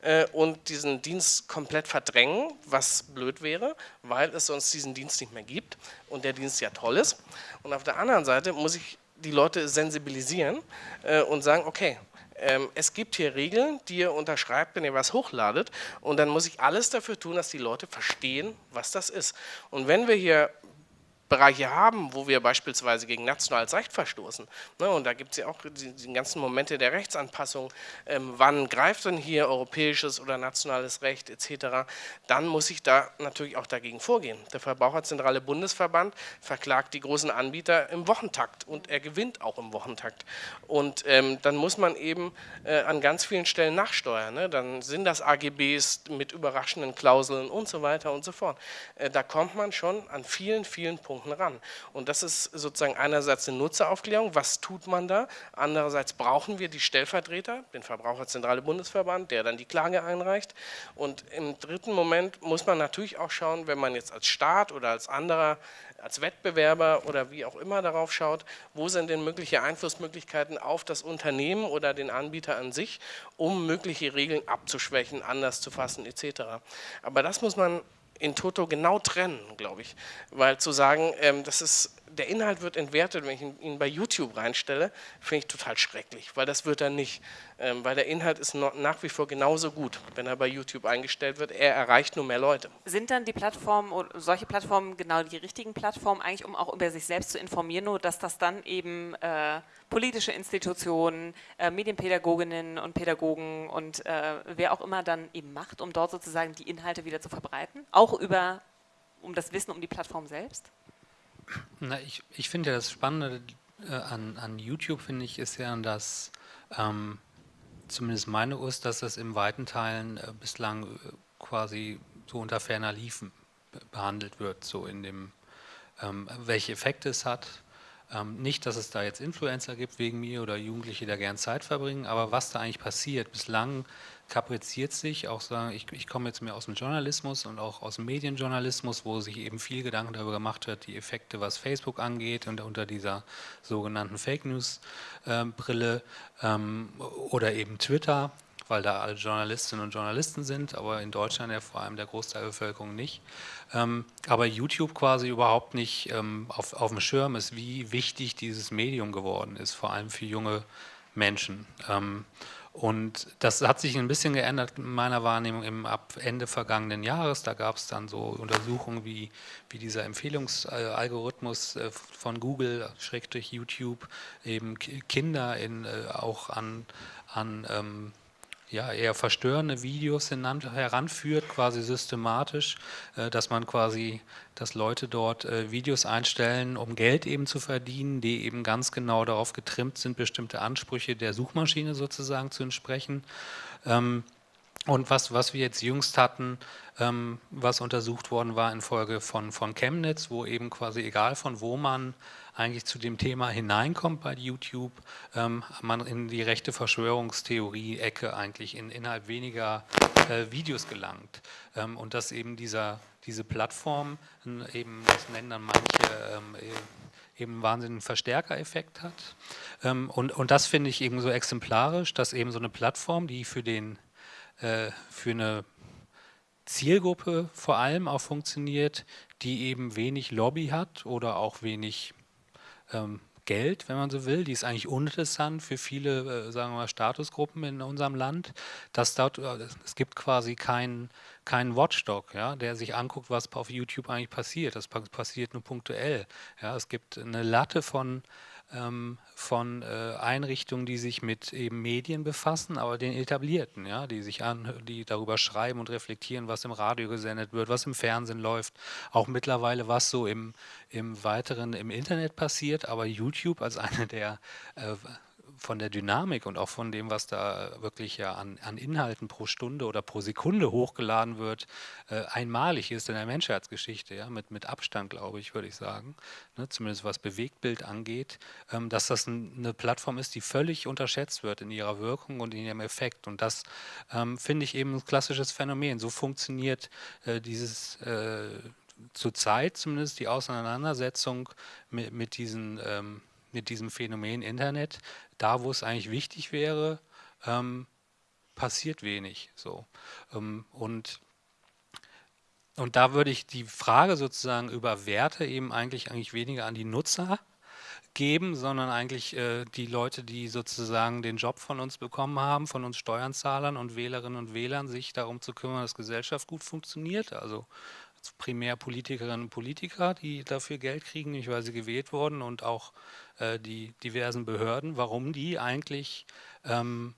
äh, und diesen Dienst komplett verdrängen, was blöd wäre, weil es sonst diesen Dienst nicht mehr gibt und der Dienst ja toll ist. Und auf der anderen Seite muss ich die Leute sensibilisieren äh, und sagen, okay, ähm, es gibt hier Regeln, die ihr unterschreibt, wenn ihr was hochladet und dann muss ich alles dafür tun, dass die Leute verstehen, was das ist. Und wenn wir hier Bereiche haben, wo wir beispielsweise gegen nationales Recht verstoßen. Ne, und da gibt es ja auch die, ganzen Momente der Rechtsanpassung. Ähm, wann greift denn hier europäisches oder nationales Recht etc.? Dann muss ich da natürlich auch dagegen vorgehen. Der Verbraucherzentrale Bundesverband verklagt die großen Anbieter im Wochentakt und er gewinnt auch im Wochentakt. Und ähm, dann muss man eben äh, an ganz vielen Stellen nachsteuern. Ne? Dann sind das AGBs mit überraschenden Klauseln und so weiter und so fort. Äh, da kommt man schon an vielen, vielen Punkten Punkten ran. Und das ist sozusagen einerseits eine Nutzeraufklärung, was tut man da? Andererseits brauchen wir die Stellvertreter, den Verbraucherzentrale Bundesverband, der dann die Klage einreicht. Und im dritten Moment muss man natürlich auch schauen, wenn man jetzt als Staat oder als anderer als Wettbewerber oder wie auch immer darauf schaut, wo sind denn mögliche Einflussmöglichkeiten auf das Unternehmen oder den Anbieter an sich, um mögliche Regeln abzuschwächen, anders zu fassen etc. Aber das muss man in Toto genau trennen, glaube ich. Weil zu sagen, ähm, das ist, der Inhalt wird entwertet, wenn ich ihn bei YouTube reinstelle, finde ich total schrecklich, weil das wird er nicht. Ähm, weil der Inhalt ist nach wie vor genauso gut, wenn er bei YouTube eingestellt wird. Er erreicht nur mehr Leute. Sind dann die Plattformen, solche Plattformen genau die richtigen Plattformen, eigentlich um auch über sich selbst zu informieren, nur dass das dann eben äh, politische Institutionen, äh, Medienpädagoginnen und Pädagogen und äh, wer auch immer dann eben macht, um dort sozusagen die Inhalte wieder zu verbreiten, auch über, um das Wissen um die Plattform selbst? Na, ich, ich finde ja das Spannende äh, an, an YouTube, finde ich, ist ja, dass ähm, zumindest meine Ust, dass das in weiten Teilen äh, bislang äh, quasi so unter ferner Liefen behandelt wird, so in dem, ähm, welche Effekte es hat, Ähm, nicht, dass es da jetzt Influencer gibt wegen mir oder Jugendliche, die da gern Zeit verbringen, aber was da eigentlich passiert, bislang kapriziert sich, auch sagen, ich, ich komme jetzt mehr aus dem Journalismus und auch aus dem Medienjournalismus, wo sich eben viel Gedanken darüber gemacht wird, die Effekte, was Facebook angeht und unter dieser sogenannten Fake News äh, Brille ähm, oder eben Twitter, weil da alle Journalistinnen und Journalisten sind, aber in Deutschland ja vor allem der Großteil der Bevölkerung nicht. Ähm, aber YouTube quasi überhaupt nicht ähm, auf, auf dem Schirm ist, wie wichtig dieses Medium geworden ist, vor allem für junge Menschen. Ähm, und das hat sich ein bisschen geändert in meiner Wahrnehmung im ab Ende vergangenen Jahres. Da gab es dann so Untersuchungen, wie, wie dieser Empfehlungsalgorithmus äh, von Google, Schrägstrich YouTube, eben Kinder in, äh, auch an, an ähm, ja, eher verstörende Videos heranführt, quasi systematisch, äh, dass man quasi, dass Leute dort äh, Videos einstellen, um Geld eben zu verdienen, die eben ganz genau darauf getrimmt sind, bestimmte Ansprüche der Suchmaschine sozusagen zu entsprechen. Ähm, und was, was wir jetzt jüngst hatten, ähm, was untersucht worden war in Folge von, von Chemnitz, wo eben quasi egal von wo man eigentlich zu dem Thema hineinkommt bei YouTube, ähm, man in die rechte Verschwörungstheorie-Ecke eigentlich in, innerhalb weniger äh, Videos gelangt. Ähm, und dass eben dieser, diese Plattform eben, das nennen dann manche, ähm, e-, eben einen wahnsinnigen Verstärkereffekt hat. Ähm, und, und das finde ich eben so exemplarisch, dass eben so eine Plattform, die für, den, äh, für eine Zielgruppe vor allem auch funktioniert, die eben wenig Lobby hat oder auch wenig ähm, Geld, wenn man so will. Die ist eigentlich uninteressant für viele, äh, sagen wir mal, Statusgruppen in unserem Land. Dass dort, äh, es gibt quasi keinen kein Watchdog, ja, der sich anguckt, was auf YouTube eigentlich passiert. Das passiert nur punktuell. Ja. Es gibt eine Latte von ähm, von äh, Einrichtungen, die sich mit eben Medien befassen, aber den etablierten, ja, die sich an, die darüber schreiben und reflektieren, was im Radio gesendet wird, was im Fernsehen läuft, auch mittlerweile was so im, im weiteren im Internet passiert, aber YouTube als eine der äh, von der Dynamik und auch von dem, was da wirklich ja an, an Inhalten pro Stunde oder pro Sekunde hochgeladen wird, äh, einmalig ist in der Menschheitsgeschichte, ja, mit, mit Abstand, glaube ich, würde ich sagen, ne, zumindest was Bewegtbild angeht, ähm, dass das ein, eine Plattform ist, die völlig unterschätzt wird in ihrer Wirkung und in ihrem Effekt. Und das ähm, finde ich eben ein klassisches Phänomen. So funktioniert äh, dieses äh, zurzeit zumindest die Auseinandersetzung mit, mit diesen ähm, mit diesem Phänomen Internet, da wo es eigentlich wichtig wäre, ähm, passiert wenig. So. Ähm, und, und da würde ich die Frage sozusagen über Werte eben eigentlich, eigentlich weniger an die Nutzer geben, sondern eigentlich äh, die Leute, die sozusagen den Job von uns bekommen haben, von uns Steuerzahlern und Wählerinnen und Wählern, sich darum zu kümmern, dass Gesellschaft gut funktioniert. Also primär Politikerinnen und Politiker, die dafür Geld kriegen, nicht weil sie gewählt wurden und auch äh, die diversen Behörden, warum die eigentlich, ähm,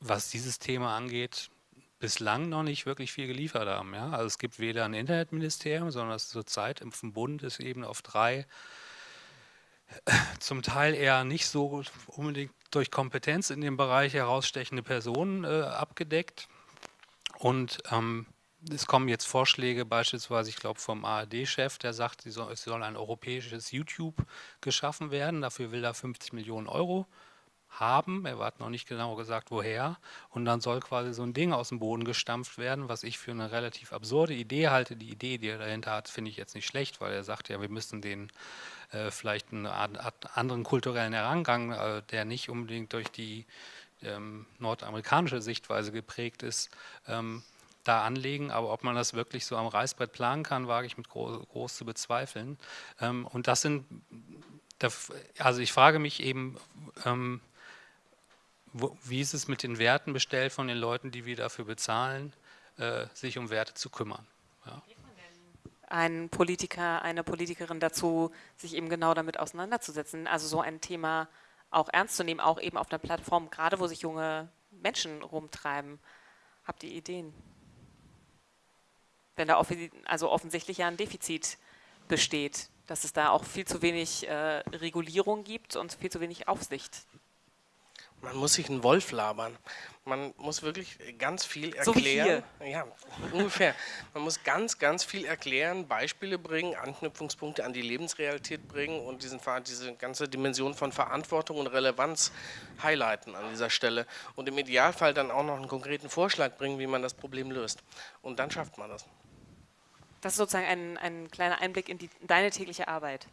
was dieses Thema angeht, bislang noch nicht wirklich viel geliefert haben. Ja? Also es gibt weder ein Internetministerium, sondern zurzeit im Bund ist eben auf drei zum Teil eher nicht so unbedingt durch Kompetenz in dem Bereich herausstechende Personen äh, abgedeckt. Und ähm, es kommen jetzt Vorschläge, beispielsweise, ich glaube, vom ARD-Chef, der sagt, es soll ein europäisches YouTube geschaffen werden. Dafür will er 50 Millionen Euro haben. Er hat noch nicht genau gesagt, woher. Und dann soll quasi so ein Ding aus dem Boden gestampft werden, was ich für eine relativ absurde Idee halte. Die Idee, die er dahinter hat, finde ich jetzt nicht schlecht, weil er sagt ja, wir müssen den äh, vielleicht einen anderen kulturellen Herangang, äh, der nicht unbedingt durch die ähm, nordamerikanische Sichtweise geprägt ist, ähm, da anlegen, aber ob man das wirklich so am Reißbrett planen kann, wage ich mit groß, groß zu bezweifeln. Ähm, und das sind, also ich frage mich eben, ähm, wo, wie ist es mit den Werten bestellt von den Leuten, die wir dafür bezahlen, äh, sich um Werte zu kümmern. Ja. Ein Politiker, eine Politikerin dazu, sich eben genau damit auseinanderzusetzen, also so ein Thema auch ernst zu nehmen, auch eben auf einer Plattform, gerade wo sich junge Menschen rumtreiben. Habt ihr Ideen? Wenn da also offensichtlich ja ein Defizit besteht, dass es da auch viel zu wenig äh, Regulierung gibt und viel zu wenig Aufsicht. Man muss sich einen Wolf labern. Man muss wirklich ganz viel erklären. So ja, ungefähr. Man muss ganz, ganz viel erklären, Beispiele bringen, Anknüpfungspunkte an die Lebensrealität bringen und diesen, diese ganze Dimension von Verantwortung und Relevanz highlighten an dieser Stelle. Und im Idealfall dann auch noch einen konkreten Vorschlag bringen, wie man das Problem löst. Und dann schafft man das. Das ist sozusagen ein, ein kleiner Einblick in, die, in deine tägliche Arbeit.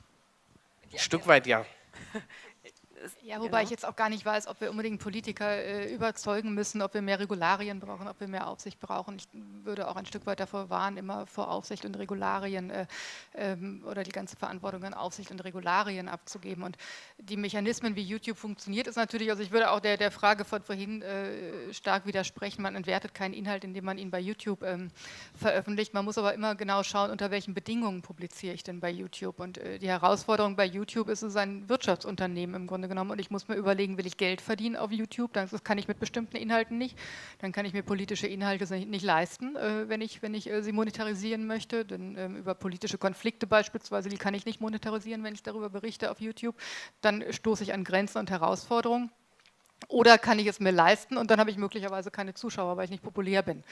Ein Stück weit ja. Ja, wobei genau. ich jetzt auch gar nicht weiß, ob wir unbedingt Politiker äh, überzeugen müssen, ob wir mehr Regularien brauchen, ob wir mehr Aufsicht brauchen. Ich würde auch ein Stück weit davor warnen, immer vor Aufsicht und Regularien äh, ähm, oder die ganze Verantwortung an Aufsicht und Regularien abzugeben. Und die Mechanismen, wie YouTube funktioniert, ist natürlich, also ich würde auch der, der Frage von vorhin äh, stark widersprechen, man entwertet keinen Inhalt, indem man ihn bei YouTube ähm, veröffentlicht. Man muss aber immer genau schauen, unter welchen Bedingungen publiziere ich denn bei YouTube. Und äh, die Herausforderung bei YouTube ist, es ist ein Wirtschaftsunternehmen im Grunde genommen und ich muss mir überlegen, will ich Geld verdienen auf YouTube? Das kann ich mit bestimmten Inhalten nicht. Dann kann ich mir politische Inhalte nicht leisten, äh, wenn ich, wenn ich äh, sie monetarisieren möchte. Denn ähm, über politische Konflikte beispielsweise, die kann ich nicht monetarisieren, wenn ich darüber berichte auf YouTube. Dann stoße ich an Grenzen und Herausforderungen. Oder kann ich es mir leisten und dann habe ich möglicherweise keine Zuschauer, weil ich nicht populär bin.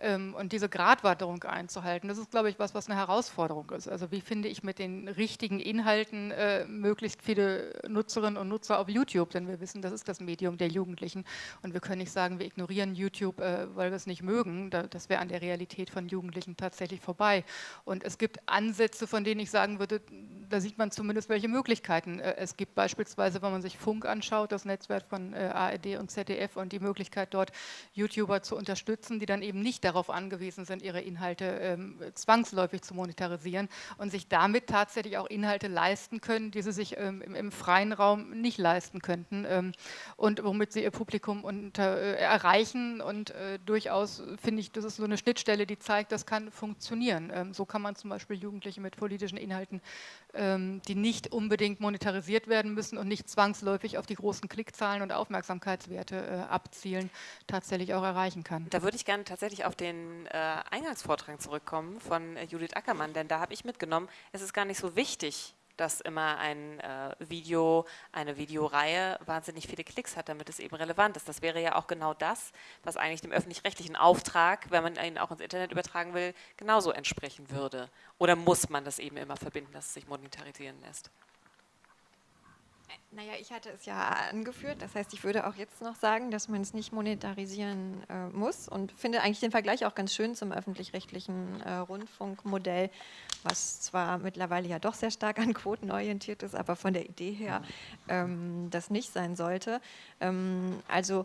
Ähm, und diese Gratwanderung einzuhalten, das ist, glaube ich, was, was eine Herausforderung ist. Also wie finde ich mit den richtigen Inhalten äh, möglichst viele Nutzerinnen und Nutzer auf YouTube, denn wir wissen, das ist das Medium der Jugendlichen und wir können nicht sagen, wir ignorieren YouTube, äh, weil wir es nicht mögen. Da, das wäre an der Realität von Jugendlichen tatsächlich vorbei. Und es gibt Ansätze, von denen ich sagen würde, da sieht man zumindest, welche Möglichkeiten äh, es gibt. Beispielsweise, wenn man sich Funk anschaut, das Netzwerk von äh, ARD und ZDF und die Möglichkeit dort YouTuber zu unterstützen, die dann eben nicht darauf angewiesen sind, ihre Inhalte ähm, zwangsläufig zu monetarisieren und sich damit tatsächlich auch Inhalte leisten können, die sie sich ähm, im, im, freien Raum nicht leisten könnten ähm, und womit sie ihr Publikum unter, äh, erreichen und äh, durchaus finde ich, das ist so eine Schnittstelle, die zeigt, das kann funktionieren. Ähm, so kann man zum Beispiel Jugendliche mit politischen Inhalten, ähm, die nicht unbedingt monetarisiert werden müssen und nicht zwangsläufig auf die großen Klickzahlen und Aufmerksamkeit Aufmerksamkeitswerte äh, abzielen, tatsächlich auch erreichen kann. Da würde ich gerne tatsächlich auf den äh, Eingangsvortrag zurückkommen von äh, Judith Ackermann, denn da habe ich mitgenommen, es ist gar nicht so wichtig, dass immer ein äh, Video, eine Videoreihe wahnsinnig viele Klicks hat, damit es eben relevant ist. Das wäre ja auch genau das, was eigentlich dem öffentlich-rechtlichen Auftrag, wenn man ihn auch ins Internet übertragen will, genauso entsprechen würde. Oder muss man das eben immer verbinden, dass es sich monetarisieren lässt? Naja, ich hatte es ja angeführt. Das heißt, ich würde auch jetzt noch sagen, dass man es nicht monetarisieren äh, muss und finde eigentlich den Vergleich auch ganz schön zum öffentlich-rechtlichen äh, Rundfunkmodell, was zwar mittlerweile ja doch sehr stark an Quoten orientiert ist, aber von der Idee her ähm, das nicht sein sollte. Ähm, also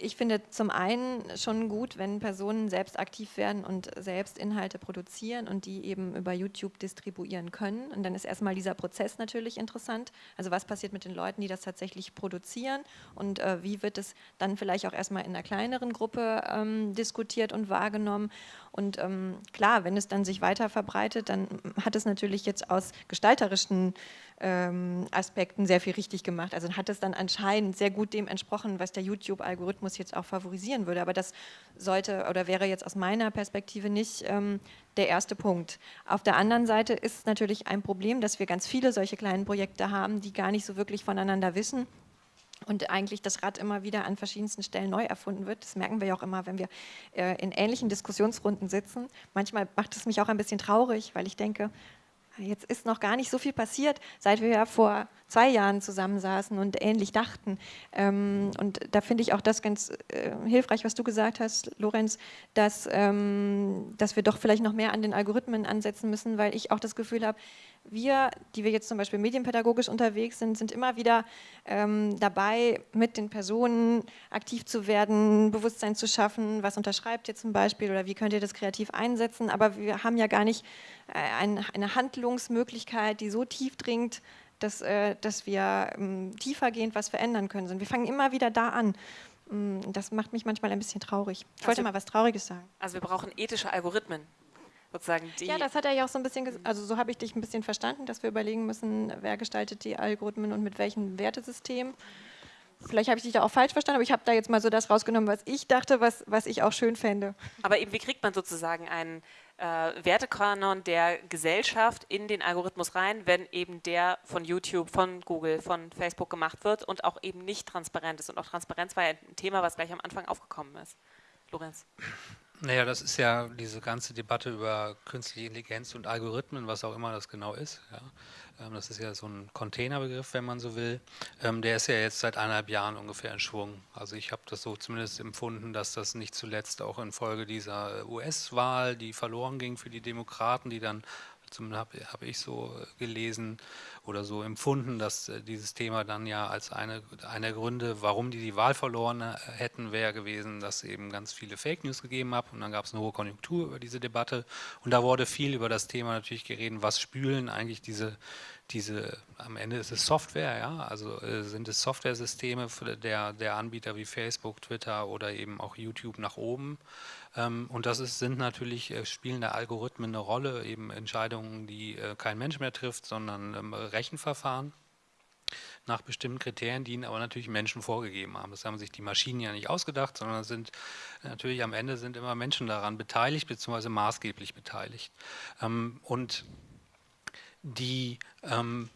ich finde zum einen schon gut, wenn Personen selbst aktiv werden und selbst Inhalte produzieren und die eben über YouTube distribuieren können. Und dann ist erstmal dieser Prozess natürlich interessant. Also was passiert mit den Leuten, die das tatsächlich produzieren und äh, wie wird es dann vielleicht auch erstmal in einer kleineren Gruppe ähm, diskutiert und wahrgenommen. Und ähm, klar, wenn es dann sich weiter verbreitet, dann hat es natürlich jetzt aus gestalterischen ähm, Aspekten sehr viel richtig gemacht. Also hat es dann anscheinend sehr gut dem entsprochen, was der YouTube-Algorithmus jetzt auch favorisieren würde. Aber das sollte oder wäre jetzt aus meiner Perspektive nicht ähm, der erste Punkt. Auf der anderen Seite ist natürlich ein Problem, dass wir ganz viele solche kleinen Projekte haben, die gar nicht so wirklich voneinander wissen und eigentlich das Rad immer wieder an verschiedensten Stellen neu erfunden wird. Das merken wir ja auch immer, wenn wir äh, in ähnlichen Diskussionsrunden sitzen. Manchmal macht es mich auch ein bisschen traurig, weil ich denke, jetzt ist noch gar nicht so viel passiert, seit wir ja vor zwei Jahren zusammensaßen und ähnlich dachten. Ähm, und da finde ich auch das ganz äh, hilfreich, was du gesagt hast, Lorenz, dass, ähm, dass wir doch vielleicht noch mehr an den Algorithmen ansetzen müssen, weil ich auch das Gefühl habe, wir, die wir jetzt zum Beispiel medienpädagogisch unterwegs sind, sind immer wieder ähm, dabei, mit den Personen aktiv zu werden, Bewusstsein zu schaffen, was unterschreibt ihr zum Beispiel oder wie könnt ihr das kreativ einsetzen, aber wir haben ja gar nicht eine Handlungsmöglichkeit, die so tief dringt, dass, äh, dass wir ähm, tiefergehend was verändern können. Wir fangen immer wieder da an. Mm, das macht mich manchmal ein bisschen traurig. Ich wollte also, mal was Trauriges sagen. Also wir brauchen ethische Algorithmen. Sozusagen ja, das hat er ja auch so ein bisschen, also so habe ich dich ein bisschen verstanden, dass wir überlegen müssen, wer gestaltet die Algorithmen und mit welchem Wertesystem. Vielleicht habe ich dich da auch falsch verstanden, aber ich habe da jetzt mal so das rausgenommen, was ich dachte, was, was ich auch schön fände. Aber eben, wie kriegt man sozusagen einen äh, Wertekanon der Gesellschaft in den Algorithmus rein, wenn eben der von YouTube, von Google, von Facebook gemacht wird und auch eben nicht transparent ist. Und auch Transparenz war ja ein Thema, was gleich am Anfang aufgekommen ist. Lorenz. Naja, das ist ja diese ganze Debatte über künstliche Intelligenz und Algorithmen, was auch immer das genau ist. Ja. Ähm, das ist ja so ein Containerbegriff, wenn man so will. Ähm, der ist ja jetzt seit eineinhalb Jahren ungefähr in Schwung. Also ich habe das so zumindest empfunden, dass das nicht zuletzt auch infolge dieser US-Wahl, die verloren ging für die Demokraten, die dann habe hab ich so gelesen oder so empfunden, dass äh, dieses Thema dann ja als eine, der Gründe, warum die die Wahl verloren äh, hätten, wäre gewesen, dass eben ganz viele Fake News gegeben hat und dann gab es eine hohe Konjunktur über diese Debatte. Und da wurde viel über das Thema natürlich geredet, was spülen eigentlich diese, diese, am Ende ist es Software, ja, also äh, sind es Softwaresysteme der, der Anbieter wie Facebook, Twitter oder eben auch YouTube nach oben. Ähm, und das ist, sind natürlich, äh, spielen der Algorithmen eine Rolle, eben Entscheidungen, die äh, kein Mensch mehr trifft, sondern ähm, Rechenverfahren nach bestimmten Kriterien, die ihnen aber natürlich Menschen vorgegeben haben. Das haben sich die Maschinen ja nicht ausgedacht, sondern sind natürlich am Ende sind immer Menschen daran beteiligt, beziehungsweise maßgeblich beteiligt. Ähm, und die ähm,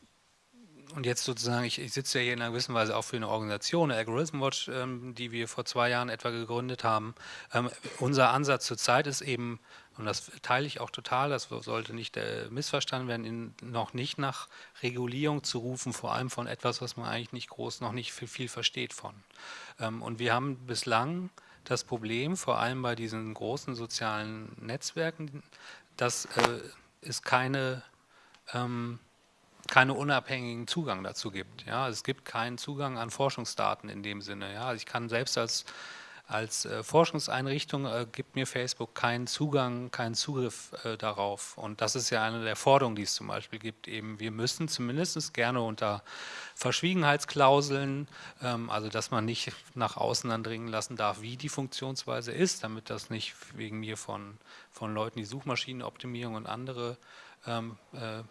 und jetzt sozusagen, ich, ich, sitze ja hier in einer gewissen Weise auch für eine Organisation, Algorithm Watch, ähm, die wir vor zwei Jahren etwa gegründet haben. Ähm, unser Ansatz zurzeit ist eben, und das teile ich auch total, das sollte nicht äh, missverstanden werden, in, noch nicht nach Regulierung zu rufen, vor allem von etwas, was man eigentlich nicht groß, noch nicht viel, viel versteht von. Ähm, und wir haben bislang das Problem, vor allem bei diesen großen sozialen Netzwerken, dass äh, es keine ähm, keinen unabhängigen Zugang dazu gibt. Ja, es gibt keinen Zugang an Forschungsdaten in dem Sinne. Ja, ich kann selbst als als äh, Forschungseinrichtung äh, gibt mir Facebook keinen Zugang, keinen Zugriff äh, darauf. Und das ist ja eine der Forderungen, die es zum Beispiel gibt. Eben, wir müssen zumindest gerne unter Verschwiegenheitsklauseln, ähm, also dass man nicht nach außen andringen lassen darf, wie die Funktionsweise ist, damit das nicht wegen mir von, von Leuten, die Suchmaschinenoptimierung und andere ähm, äh,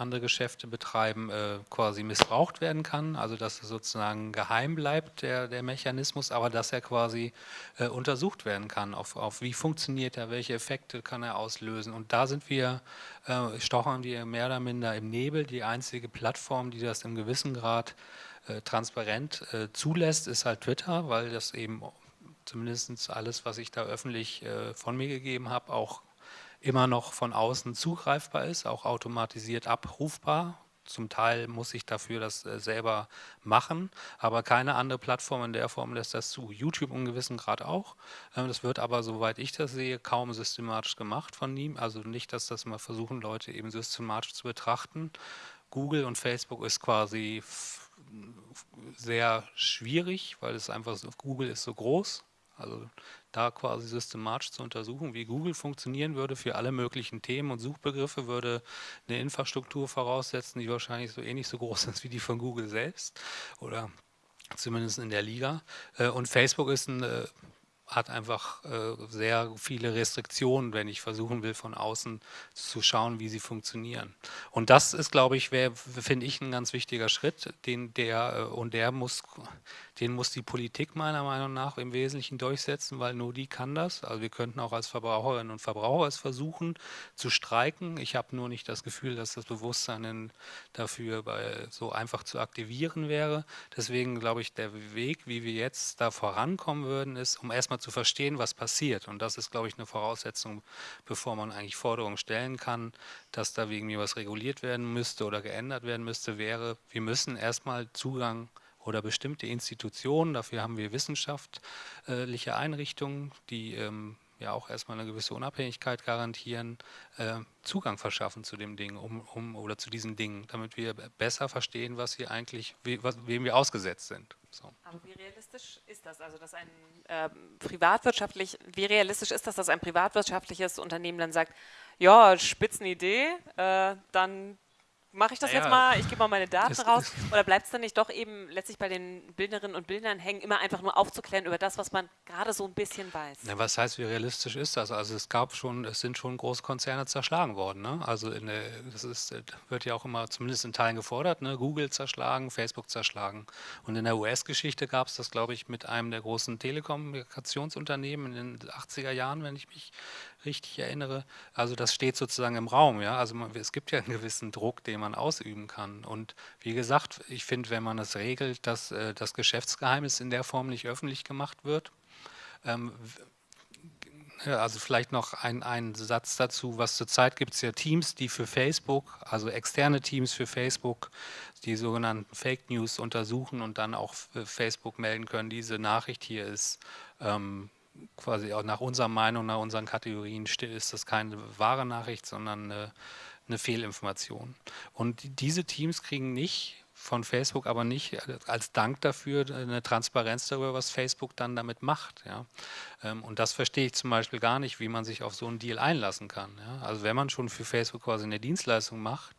andere Geschäfte betreiben, äh, quasi missbraucht werden kann. Also dass es sozusagen geheim bleibt, der, der Mechanismus, aber dass er quasi äh, untersucht werden kann, auf, auf wie funktioniert er, welche Effekte kann er auslösen. Und da sind wir, äh, stochern wir mehr oder minder im Nebel. Die einzige Plattform, die das im gewissen Grad äh, transparent äh, zulässt, ist halt Twitter, weil das eben zumindest alles, was ich da öffentlich äh, von mir gegeben habe, auch immer noch von außen zugreifbar ist, auch automatisiert abrufbar. Zum Teil muss ich dafür das äh, selber machen, aber keine andere Plattform in der Form lässt das zu. YouTube in gewissem Grad auch. Ähm, das wird aber, soweit ich das sehe, kaum systematisch gemacht von ihm. Also nicht, dass das mal versuchen, Leute eben systematisch zu betrachten. Google und Facebook ist quasi sehr schwierig, weil es einfach so, Google ist so groß. Also da quasi systematisch zu untersuchen, wie Google funktionieren würde für alle möglichen Themen und Suchbegriffe, würde eine Infrastruktur voraussetzen, die wahrscheinlich so ähnlich so groß ist wie die von Google selbst oder zumindest in der Liga. Äh, und Facebook ist ein äh, hat einfach äh, sehr viele Restriktionen, wenn ich versuchen will, von außen zu schauen, wie sie funktionieren. Und das ist, glaube ich, finde ich, ein ganz wichtiger Schritt, den der und der muss den muss die Politik meiner Meinung nach im Wesentlichen durchsetzen, weil nur die kann das. Also wir könnten auch als Verbraucherinnen und Verbraucher es versuchen zu streiken. Ich habe nur nicht das Gefühl, dass das Bewusstsein dafür so einfach zu aktivieren wäre. Deswegen glaube ich, der Weg, wie wir jetzt da vorankommen würden, ist, um erstmal zu verstehen, was passiert. Und das ist, glaube ich, eine Voraussetzung, bevor man eigentlich Forderungen stellen kann, dass da wegen mir was reguliert werden müsste oder geändert werden müsste, wäre, wir müssen erstmal Zugang oder bestimmte Institutionen, dafür haben wir wissenschaftliche Einrichtungen, die ähm, ja auch erstmal eine gewisse Unabhängigkeit garantieren, äh, Zugang verschaffen zu dem Ding um, um, oder zu diesen Dingen, damit wir besser verstehen, was wir eigentlich, we, was, wem wir ausgesetzt sind. So. Aber wie realistisch ist das? Also, dass ein äh, privatwirtschaftlich, wie realistisch ist das, dass ein privatwirtschaftliches Unternehmen dann sagt, ja, Spitzenidee, äh, dann mache ich das ja, jetzt mal, ich gebe mal meine Daten raus? Oder bleibt es dann nicht doch eben letztlich bei den Bildnerinnen und Bildnern hängen, immer einfach nur aufzuklären über das, was man gerade so ein bisschen weiß? Ja, was heißt, wie realistisch ist das? Also es gab schon, es sind schon große Konzerne zerschlagen worden. Ne? Also der, das ist, wird ja auch immer zumindest in Teilen gefordert, ne? Google zerschlagen, Facebook zerschlagen. Und in der US-Geschichte gab es das, glaube ich, mit einem der großen Telekommunikationsunternehmen in den 80er Jahren, wenn ich mich richtig erinnere. Also das steht sozusagen im Raum, ja. Also man, es gibt ja einen gewissen Druck, den man ausüben kann. Und wie gesagt, ich finde, wenn man es regelt, dass äh, das Geschäftsgeheimnis in der Form nicht öffentlich gemacht wird, ähm, also vielleicht noch ein, ein Satz dazu, was zurzeit gibt es ja Teams, die für Facebook, also externe Teams für Facebook, die sogenannten Fake News untersuchen und dann auch Facebook melden können, diese Nachricht hier ist ähm, quasi auch nach unserer Meinung, nach unseren Kategorien ist das keine wahre Nachricht, sondern eine, eine Fehlinformation. Und diese Teams kriegen nicht von Facebook aber nicht als Dank dafür eine Transparenz darüber, was Facebook dann damit macht. Ja. Ähm, und das verstehe ich zum Beispiel gar nicht, wie man sich auf so einen Deal einlassen kann. Ja. Also wenn man schon für Facebook quasi eine Dienstleistung macht,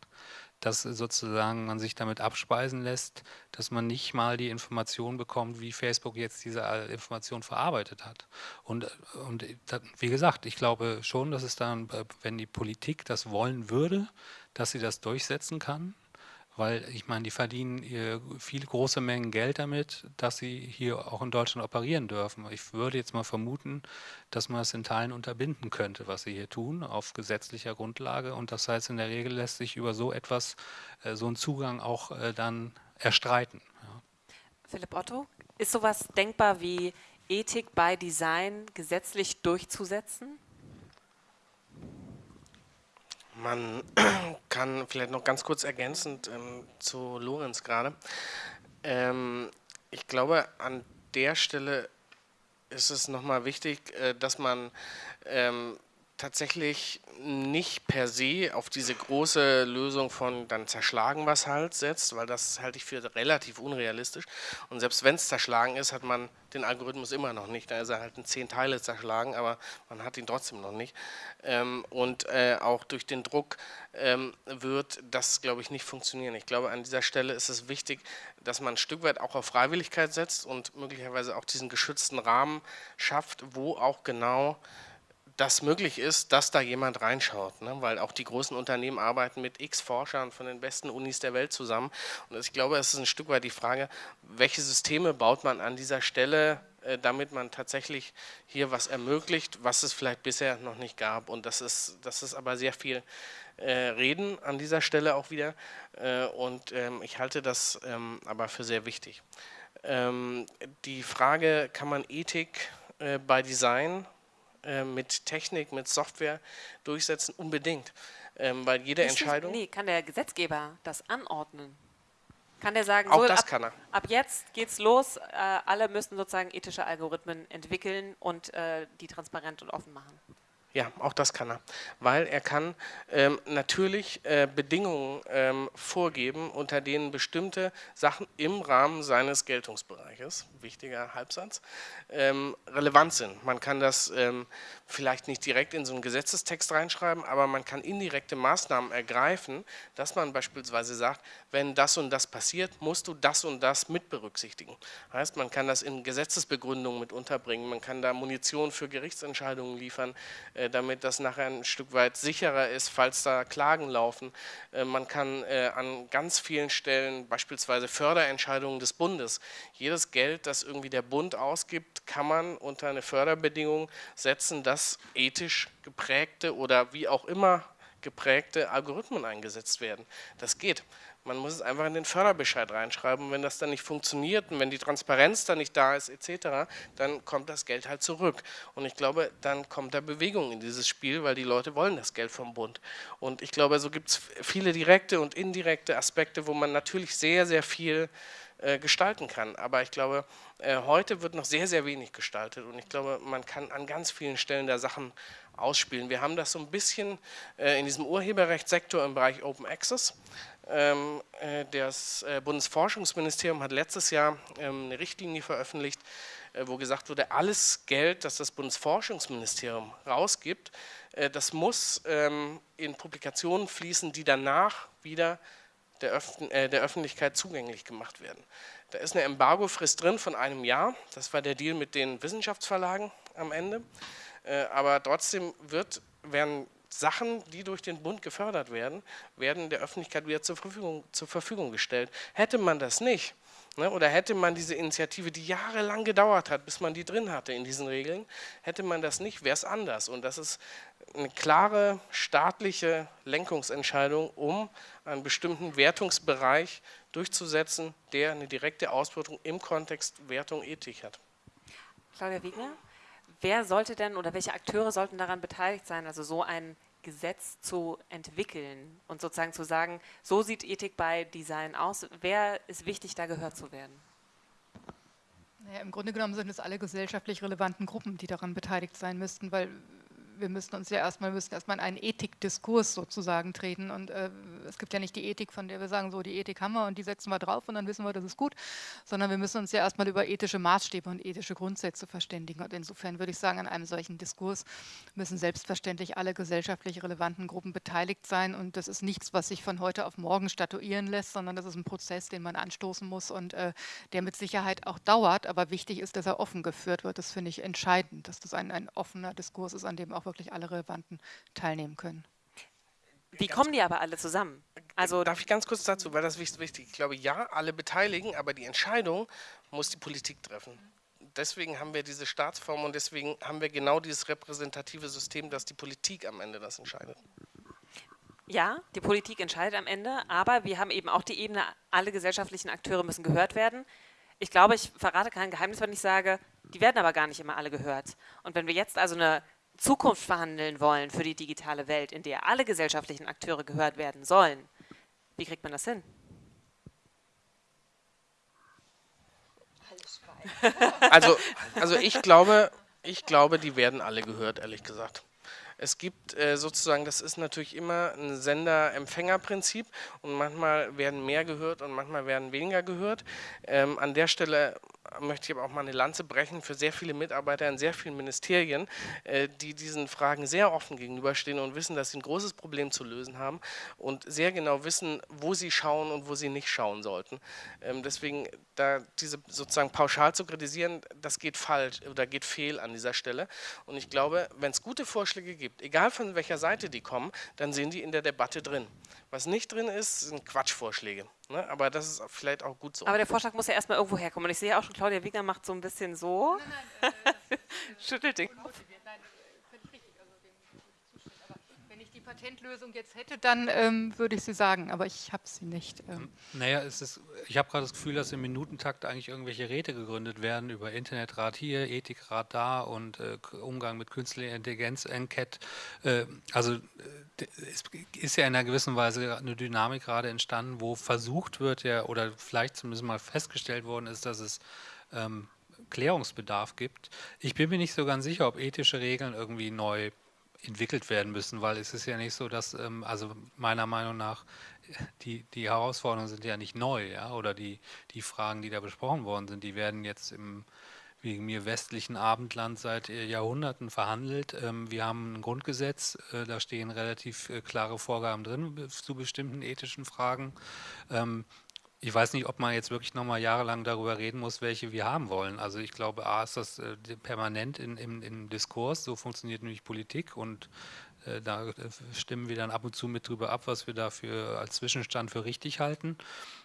dass sozusagen man sich damit abspeisen lässt, dass man nicht mal die Information bekommt, wie Facebook jetzt diese Information verarbeitet hat. Und, und wie gesagt, ich glaube schon, dass es dann, wenn die Politik das wollen würde, dass sie das durchsetzen kann weil ich meine, die verdienen viele große Mengen Geld damit, dass sie hier auch in Deutschland operieren dürfen. Ich würde jetzt mal vermuten, dass man es in Teilen unterbinden könnte, was sie hier tun, auf gesetzlicher Grundlage. Und das heißt, in der Regel lässt sich über so etwas, äh, so einen Zugang auch äh, dann erstreiten. Ja. Philipp Otto, ist sowas denkbar wie Ethik bei Design gesetzlich durchzusetzen? Man kann vielleicht noch ganz kurz ergänzend ähm, zu Lorenz gerade. Ähm, ich glaube, an der Stelle ist es nochmal wichtig, äh, dass man ähm, tatsächlich nicht per se auf diese große Lösung von dann zerschlagen was halt setzt, weil das halte ich für relativ unrealistisch. Und selbst wenn es zerschlagen ist, hat man den Algorithmus immer noch nicht. Da ist er halt in zehn Teile zerschlagen, aber man hat ihn trotzdem noch nicht. Ähm, und äh, auch durch den Druck ähm, wird das, glaube ich, nicht funktionieren. Ich glaube, an dieser Stelle ist es wichtig, dass man ein Stück weit auch auf Freiwilligkeit setzt und möglicherweise auch diesen geschützten Rahmen schafft, wo auch genau das möglich ist, dass da jemand reinschaut, ne? weil auch die großen Unternehmen arbeiten mit x Forschern von den besten Unis der Welt zusammen. Und ich glaube, es ist ein Stück weit die Frage, welche Systeme baut man an dieser Stelle, äh, damit man tatsächlich hier was ermöglicht, was es vielleicht bisher noch nicht gab. Und das ist, das ist aber sehr viel äh, Reden an dieser Stelle auch wieder. Äh, und ähm, ich halte das ähm, aber für sehr wichtig. Ähm, die Frage, kann man Ethik äh, bei Design äh, mit Technik, mit Software durchsetzen? Unbedingt. Ähm, weil jede Nicht Entscheidung. Nee, kann der Gesetzgeber das anordnen? Kann der sagen, auch so, das ab, kann er. ab jetzt geht's los, äh, alle müssen sozusagen ethische Algorithmen entwickeln und äh, die transparent und offen machen? Ja, auch das kann er, weil er kann ähm, natürlich äh, Bedingungen ähm, vorgeben, unter denen bestimmte Sachen im Rahmen seines Geltungsbereiches, wichtiger Halbsatz, ähm, relevant sind. Man kann das ähm, vielleicht nicht direkt in so einen Gesetzestext reinschreiben, aber man kann indirekte Maßnahmen ergreifen, dass man beispielsweise sagt, wenn das und das passiert, musst du das und das mit berücksichtigen. Heißt, man kann das in Gesetzesbegründungen mit unterbringen, man kann da Munition für Gerichtsentscheidungen liefern, äh, damit das nachher ein Stück weit sicherer ist, falls da Klagen laufen. Äh, man kann äh, an ganz vielen Stellen, beispielsweise Förderentscheidungen des Bundes, jedes Geld, das irgendwie der Bund ausgibt, kann man unter eine Förderbedingung setzen, dass ethisch geprägte oder wie auch immer geprägte Algorithmen eingesetzt werden. Das geht. Man muss es einfach in den Förderbescheid reinschreiben. wenn das dann nicht funktioniert und wenn die Transparenz dann nicht da ist etc., dann kommt das Geld halt zurück. Und ich glaube, dann kommt da Bewegung in dieses Spiel, weil die Leute wollen das Geld vom Bund. Und ich glaube, so gibt es viele direkte und indirekte Aspekte, wo man natürlich sehr, sehr viel äh, gestalten kann. Aber ich glaube, äh, heute wird noch sehr, sehr wenig gestaltet und ich glaube, man kann an ganz vielen Stellen da Sachen ausspielen. Wir haben das so ein bisschen äh, in diesem Urheberrechtssektor im Bereich Open Access. Ähm, äh, das äh, Bundesforschungsministerium hat letztes Jahr ähm, eine Richtlinie veröffentlicht, äh, wo gesagt wurde, alles Geld, das das Bundesforschungsministerium rausgibt, das muss ähm, in Publikationen fließen, die danach wieder der, Öf der Öffentlichkeit zugänglich gemacht werden. Da ist eine Embargofrist drin von einem Jahr, das war der Deal mit den Wissenschaftsverlagen am Ende, aber trotzdem wird, werden Sachen, die durch den Bund gefördert werden, werden der Öffentlichkeit wieder zur Verfügung, zur Verfügung gestellt. Hätte man das nicht, ne, oder hätte man diese Initiative, die jahrelang gedauert hat, bis man die drin hatte in diesen Regeln, hätte man das nicht, wäre es anders. Und das ist eine klare staatliche Lenkungsentscheidung, um einen bestimmten Wertungsbereich durchzusetzen, der eine direkte Ausbeutung im Kontext Wertung Ethik hat. Claudia Wegner, wer sollte denn oder welche Akteure sollten daran beteiligt sein, also so ein Gesetz zu entwickeln und sozusagen zu sagen, so sieht Ethik bei Design aus. Wer ist wichtig, da gehört zu werden? Naja, Im Grunde genommen sind es alle gesellschaftlich relevanten Gruppen, die daran beteiligt sein müssten, weil wir müssen uns ja erstmal, müssen erstmal in einen Ethikdiskurs sozusagen treten. Und äh, es gibt ja nicht die Ethik, von der wir sagen, so die Ethik haben wir und die setzen wir drauf und dann wissen wir, das ist gut, sondern wir müssen uns ja erstmal über ethische Maßstäbe und ethische Grundsätze verständigen. Und insofern würde ich sagen, an einem solchen Diskurs müssen selbstverständlich alle gesellschaftlich relevanten Gruppen beteiligt sein. Und das ist nichts, was sich von heute auf morgen statuieren lässt, sondern das ist ein Prozess, den man anstoßen muss und äh, der mit Sicherheit auch dauert, aber wichtig ist, dass er offen geführt wird. Das finde ich entscheidend, dass das ein, ein offener Diskurs ist, an dem auch wirklich alle Relevanten teilnehmen können. Wie kommen die aber alle zusammen? Also Darf ich ganz kurz dazu, weil das ist wichtig. Ich glaube, ja, alle beteiligen, aber die Entscheidung muss die Politik treffen. Deswegen haben wir diese Staatsform und deswegen haben wir genau dieses repräsentative System, dass die Politik am Ende das entscheidet. Ja, die Politik entscheidet am Ende, aber wir haben eben auch die Ebene, alle gesellschaftlichen Akteure müssen gehört werden. Ich glaube, ich verrate kein Geheimnis, wenn ich sage, die werden aber gar nicht immer alle gehört. Und wenn wir jetzt also eine Zukunft verhandeln wollen für die digitale Welt, in der alle gesellschaftlichen Akteure gehört werden sollen, wie kriegt man das hin? Also, also ich glaube, ich glaube, die werden alle gehört, ehrlich gesagt. Es gibt äh, sozusagen, das ist natürlich immer ein Sender-Empfänger-Prinzip und manchmal werden mehr gehört und manchmal werden weniger gehört. Ähm, an der Stelle möchte ich aber auch mal eine Lanze brechen für sehr viele Mitarbeiter in sehr vielen Ministerien, äh, die diesen Fragen sehr offen gegenüberstehen und wissen, dass sie ein großes Problem zu lösen haben und sehr genau wissen, wo sie schauen und wo sie nicht schauen sollten. Ähm, deswegen, da diese sozusagen pauschal zu kritisieren, das geht falsch oder geht fehl an dieser Stelle. Und ich glaube, wenn es gute Vorschläge gibt, egal von welcher Seite die kommen, dann sind die in der Debatte drin. Was nicht drin ist, sind Quatschvorschläge. Ne? Aber das ist vielleicht auch gut so. Aber der Vorschlag muss ja erstmal irgendwo herkommen. Und ich sehe auch schon, Claudia Wieger macht so ein bisschen so. Nein, nein, äh, Schüttelt den Kopf. Patentlösung jetzt hätte, dann ähm, würde ich sie sagen, aber ich habe sie nicht. Ähm. Naja, es ist, ich habe gerade das Gefühl, dass im Minutentakt eigentlich irgendwelche Räte gegründet werden über Internetrat hier, Ethikrat da und äh, Umgang mit künstlicher Intelligenz, Enquete. Äh, also es ist ja in einer gewissen Weise eine Dynamik gerade entstanden, wo versucht wird, ja, oder vielleicht zumindest mal festgestellt worden ist, dass es ähm, Klärungsbedarf gibt. Ich bin mir nicht so ganz sicher, ob ethische Regeln irgendwie neu entwickelt werden müssen, weil es ist ja nicht so, dass, ähm, also meiner Meinung nach, die, die Herausforderungen sind ja nicht neu, ja, oder die, die Fragen, die da besprochen worden sind, die werden jetzt im wegen mir westlichen Abendland seit äh, Jahrhunderten verhandelt. Ähm, wir haben ein Grundgesetz, äh, da stehen relativ äh, klare Vorgaben drin zu bestimmten ethischen Fragen. Ich weiß nicht, ob man jetzt wirklich nochmal jahrelang darüber reden muss, welche wir haben wollen. Also ich glaube, A ist das äh, permanent in, in, im Diskurs, so funktioniert nämlich Politik und äh, da äh, stimmen wir dann ab und zu mit drüber ab, was wir dafür als Zwischenstand für richtig halten.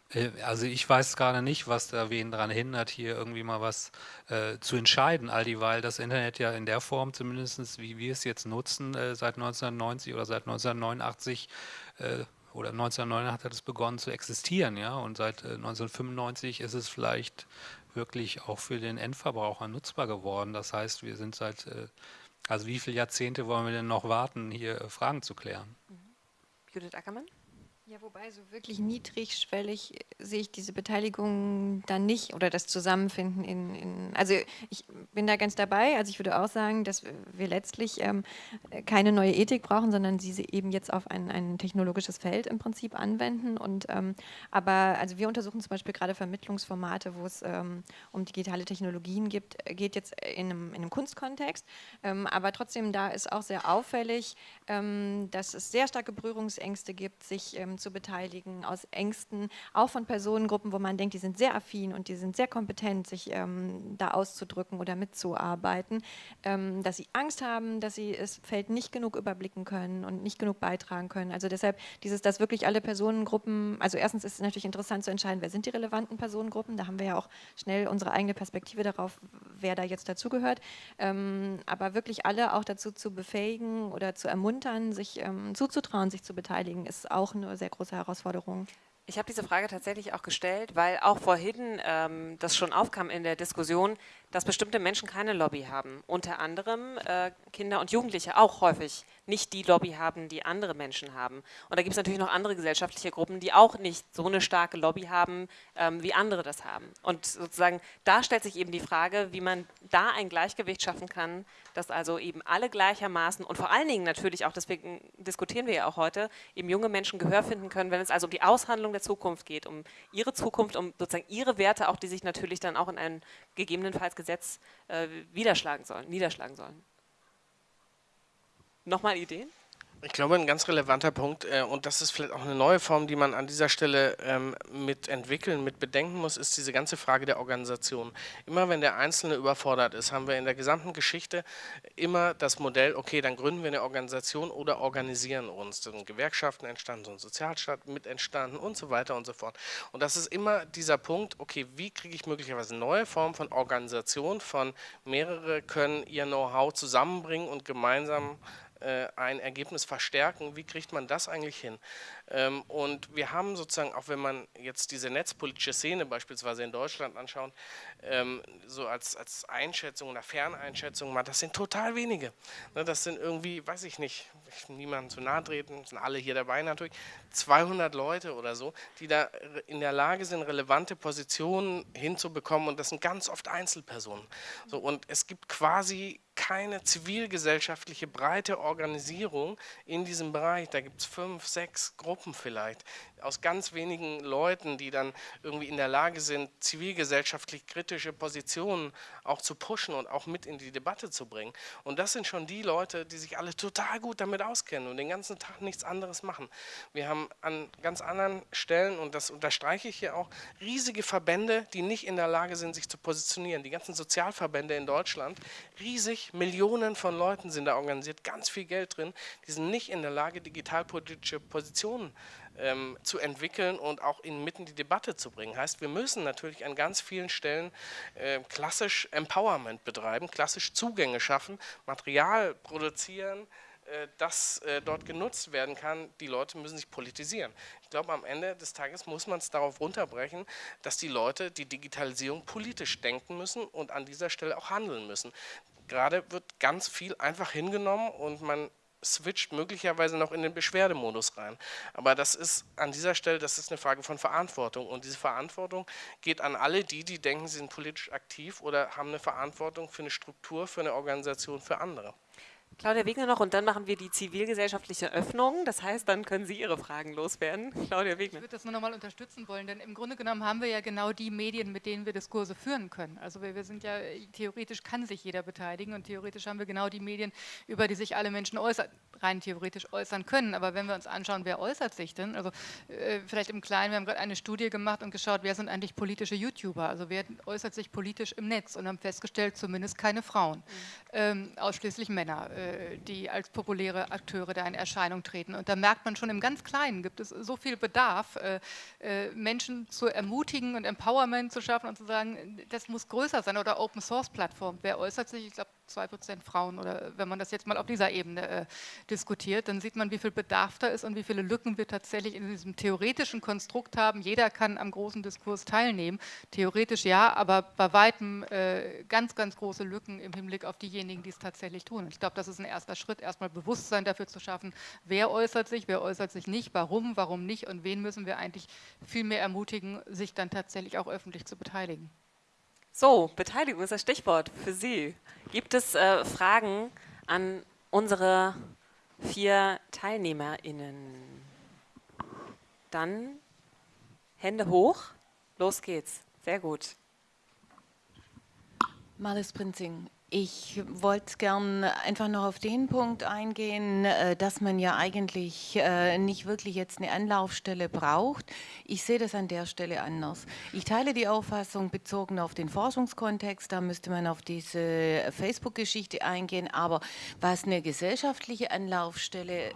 Äh, also ich weiß gerade nicht, was da wen daran hindert, hier irgendwie mal was äh, zu entscheiden, all dieweil das Internet ja in der Form zumindest, wie wir es jetzt nutzen, äh, seit 1990 oder seit 1989 oder 1989 hat es begonnen zu existieren, ja, und seit äh, 1995 ist es vielleicht wirklich auch für den Endverbraucher nutzbar geworden. Das heißt, wir sind seit, äh, also wie viele Jahrzehnte wollen wir denn noch warten, hier äh, Fragen zu klären? Mhm. Judith Ackermann? Ja, wobei so wirklich niedrigschwellig sehe ich diese Beteiligung dann nicht oder das Zusammenfinden in, in, also ich bin da ganz dabei, also ich würde auch sagen, dass wir letztlich ähm, keine neue Ethik brauchen, sondern sie eben jetzt auf ein, ein technologisches Feld im Prinzip anwenden. Und ähm, aber, also wir untersuchen zum Beispiel gerade Vermittlungsformate, wo es ähm, um digitale Technologien gibt, geht jetzt in einem, in einem Kunstkontext, ähm, aber trotzdem da ist auch sehr auffällig, ähm, dass es sehr starke Berührungsängste gibt, sich ähm, zu beteiligen, aus Ängsten, auch von Personengruppen, wo man denkt, die sind sehr affin und die sind sehr kompetent, sich ähm, da auszudrücken oder mitzuarbeiten, ähm, dass sie Angst haben, dass sie das Feld nicht genug überblicken können und nicht genug beitragen können. Also deshalb dieses, dass wirklich alle Personengruppen, also erstens ist es natürlich interessant zu entscheiden, wer sind die relevanten Personengruppen, da haben wir ja auch schnell unsere eigene Perspektive darauf, wer da jetzt dazugehört. Ähm, aber wirklich alle auch dazu zu befähigen oder zu ermuntern, sich ähm, zuzutrauen, sich zu beteiligen, ist auch eine sehr große Herausforderung. Ich habe diese Frage tatsächlich auch gestellt, weil auch vorhin ähm, das schon aufkam in der Diskussion, dass bestimmte Menschen keine Lobby haben. Unter anderem äh, Kinder und Jugendliche auch häufig nicht die Lobby haben, die andere Menschen haben. Und da gibt es natürlich noch andere gesellschaftliche Gruppen, die auch nicht so eine starke Lobby haben, ähm, wie andere das haben. Und sozusagen da stellt sich eben die Frage, wie man da ein Gleichgewicht schaffen kann, dass also eben alle gleichermaßen und vor allen Dingen natürlich auch, deswegen diskutieren wir ja auch heute, eben junge Menschen Gehör finden können, wenn es also um die Aushandlung der Zukunft geht, um ihre Zukunft, um sozusagen ihre Werte, auch die sich natürlich dann auch in einem gegebenenfalls Gesetz äh, niederschlagen sollen, niederschlagen sollen. Nochmal Ideen? Ich glaube, ein ganz relevanter Punkt, äh, und das ist vielleicht auch eine neue Form, die man an dieser Stelle ähm, mit entwickeln, mit bedenken muss, ist diese ganze Frage der Organisation. Immer wenn der Einzelne überfordert ist, haben wir in der gesamten Geschichte immer das Modell, okay, dann gründen wir eine Organisation oder organisieren uns. Da sind Gewerkschaften entstanden, so ein Sozialstaat mit entstanden und so weiter und so fort. Und das ist immer dieser Punkt, okay, wie kriege ich möglicherweise neue Formen von Organisation, von mehrere können ihr Know-how zusammenbringen und gemeinsam ein Ergebnis verstärken. Wie kriegt man das eigentlich hin? Ähm, und wir haben sozusagen, auch wenn man jetzt diese netzpolitische Szene beispielsweise in Deutschland anschaut, ähm, so als, als Einschätzung oder Ferneinschätzung das sind total wenige. Ne, das sind irgendwie, weiß ich nicht, ich niemandem zu nahe treten, sind alle hier dabei natürlich, 200 Leute oder so, die da in der Lage sind, relevante Positionen hinzubekommen und das sind ganz oft Einzelpersonen. So, und es gibt quasi keine zivilgesellschaftliche breite Organisierung in diesem Bereich. Da gibt es fünf, sechs Gruppen vielleicht, aus ganz wenigen Leuten, die dann irgendwie in der Lage sind, zivilgesellschaftlich kritische Positionen auch zu pushen und auch mit in die Debatte zu bringen. Und das sind schon die Leute, die sich alle total gut damit auskennen und den ganzen Tag nichts anderes machen. Wir haben an ganz anderen Stellen, und das unterstreiche ich hier auch, riesige Verbände, die nicht in der Lage sind, sich zu positionieren. Die ganzen Sozialverbände in Deutschland, riesig, Millionen von Leuten sind da organisiert, ganz viel Geld drin, die sind nicht in der Lage, digitalpolitische Positionen ähm, zu entwickeln und auch inmitten die Debatte zu bringen. Heißt, wir müssen natürlich an ganz vielen Stellen äh, klassisch Empowerment betreiben, klassisch Zugänge schaffen, Material produzieren, äh, das äh, dort genutzt werden kann. Die Leute müssen sich politisieren. Ich glaube, am Ende des Tages muss man es darauf runterbrechen, dass die Leute die Digitalisierung politisch denken müssen und an dieser Stelle auch handeln müssen. Gerade wird ganz viel einfach hingenommen und man switcht möglicherweise noch in den Beschwerdemodus rein. Aber das ist an dieser Stelle, das ist eine Frage von Verantwortung. Und diese Verantwortung geht an alle die, die denken, sie sind politisch aktiv oder haben eine Verantwortung für eine Struktur, für eine Organisation, für andere. Claudia Wegner noch und dann machen wir die zivilgesellschaftliche Öffnung. Das heißt, dann können Sie Ihre Fragen loswerden. Claudia Wegner. Ich würde das nur noch mal unterstützen wollen, denn im Grunde genommen haben wir ja genau die Medien, mit denen wir Diskurse führen können. Also wir, wir sind ja, theoretisch kann sich jeder beteiligen und theoretisch haben wir genau die Medien, über die sich alle Menschen äußern, rein theoretisch äußern können. Aber wenn wir uns anschauen, wer äußert sich denn? Also äh, vielleicht im Kleinen, wir haben gerade eine Studie gemacht und geschaut, wer sind eigentlich politische YouTuber? Also wer äußert sich politisch im Netz und haben festgestellt, zumindest keine Frauen, mhm. ähm, ausschließlich Männer. Äh, die als populäre Akteure da in Erscheinung treten. Und da merkt man schon im ganz Kleinen, gibt es so viel Bedarf, äh, äh, Menschen zu ermutigen und Empowerment zu schaffen und zu sagen, das muss größer sein oder Open Source Plattform. Wer äußert sich? Ich glaube, zwei Prozent Frauen oder wenn man das jetzt mal auf dieser Ebene äh, diskutiert, dann sieht man, wie viel Bedarf da ist und wie viele Lücken wir tatsächlich in diesem theoretischen Konstrukt haben. Jeder kann am großen Diskurs teilnehmen, theoretisch ja, aber bei weitem äh, ganz, ganz große Lücken im Hinblick auf diejenigen, die es tatsächlich tun. Ich glaube, das ist ein erster Schritt, erstmal Bewusstsein dafür zu schaffen, wer äußert sich, wer äußert sich nicht, warum, warum nicht und wen müssen wir eigentlich viel mehr ermutigen, sich dann tatsächlich auch öffentlich zu beteiligen. So, Beteiligung ist das Stichwort für Sie. Gibt es äh, Fragen an unsere vier TeilnehmerInnen? Dann Hände hoch. Los geht's. Sehr gut. Marlis Prinzing. Ich wollte gern einfach noch auf den Punkt eingehen, äh, dass man ja eigentlich äh, nicht wirklich jetzt eine Anlaufstelle braucht. Ich sehe das an der Stelle anders. Ich teile die Auffassung bezogen auf den Forschungskontext, da müsste man auf diese Facebook-Geschichte eingehen, aber was eine gesellschaftliche Anlaufstelle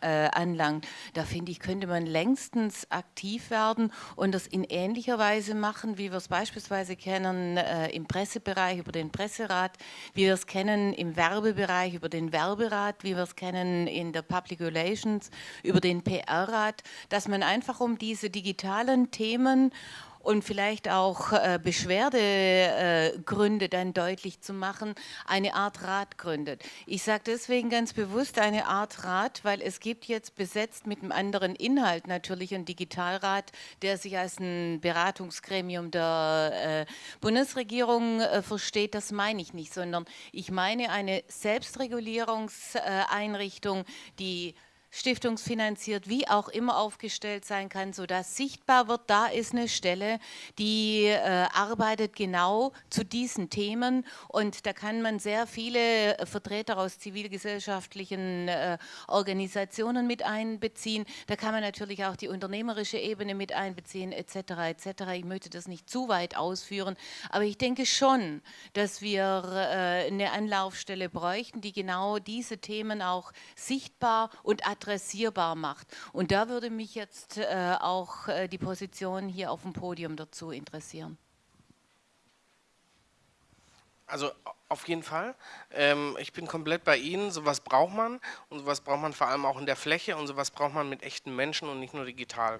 äh, anlangt, da finde ich, könnte man längstens aktiv werden und das in ähnlicher Weise machen, wie wir es beispielsweise kennen im Pressebereich über den Presserat, wie wir es kennen im Werbebereich über den Werberat, wie wir es kennen in der Public Relations über den PR-Rat, dass man einfach um diese digitalen Themen und vielleicht auch äh, Beschwerdegründe äh, dann deutlich zu machen, eine Art Rat gründet. Ich sage deswegen ganz bewusst eine Art Rat, weil es gibt jetzt besetzt mit einem anderen Inhalt natürlich einen Digitalrat, der sich als ein Beratungsgremium der äh, Bundesregierung äh, versteht. Das meine ich nicht, sondern ich meine eine Selbstregulierungseinrichtung, die stiftungsfinanziert, wie auch immer aufgestellt sein kann, sodass sichtbar wird, da ist eine Stelle, die äh, arbeitet genau zu diesen Themen und da kann man sehr viele Vertreter aus zivilgesellschaftlichen äh, Organisationen mit einbeziehen. Da kann man natürlich auch die unternehmerische Ebene mit einbeziehen etc. etc. Ich möchte das nicht zu weit ausführen, aber ich denke schon, dass wir äh, eine Anlaufstelle bräuchten, die genau diese Themen auch sichtbar und adressiert adressierbar macht. Und da würde mich jetzt äh, auch äh, die Position hier auf dem Podium dazu interessieren. Also auf jeden Fall. Ähm, ich bin komplett bei Ihnen. Sowas braucht man und sowas braucht man vor allem auch in der Fläche und sowas braucht man mit echten Menschen und nicht nur digital.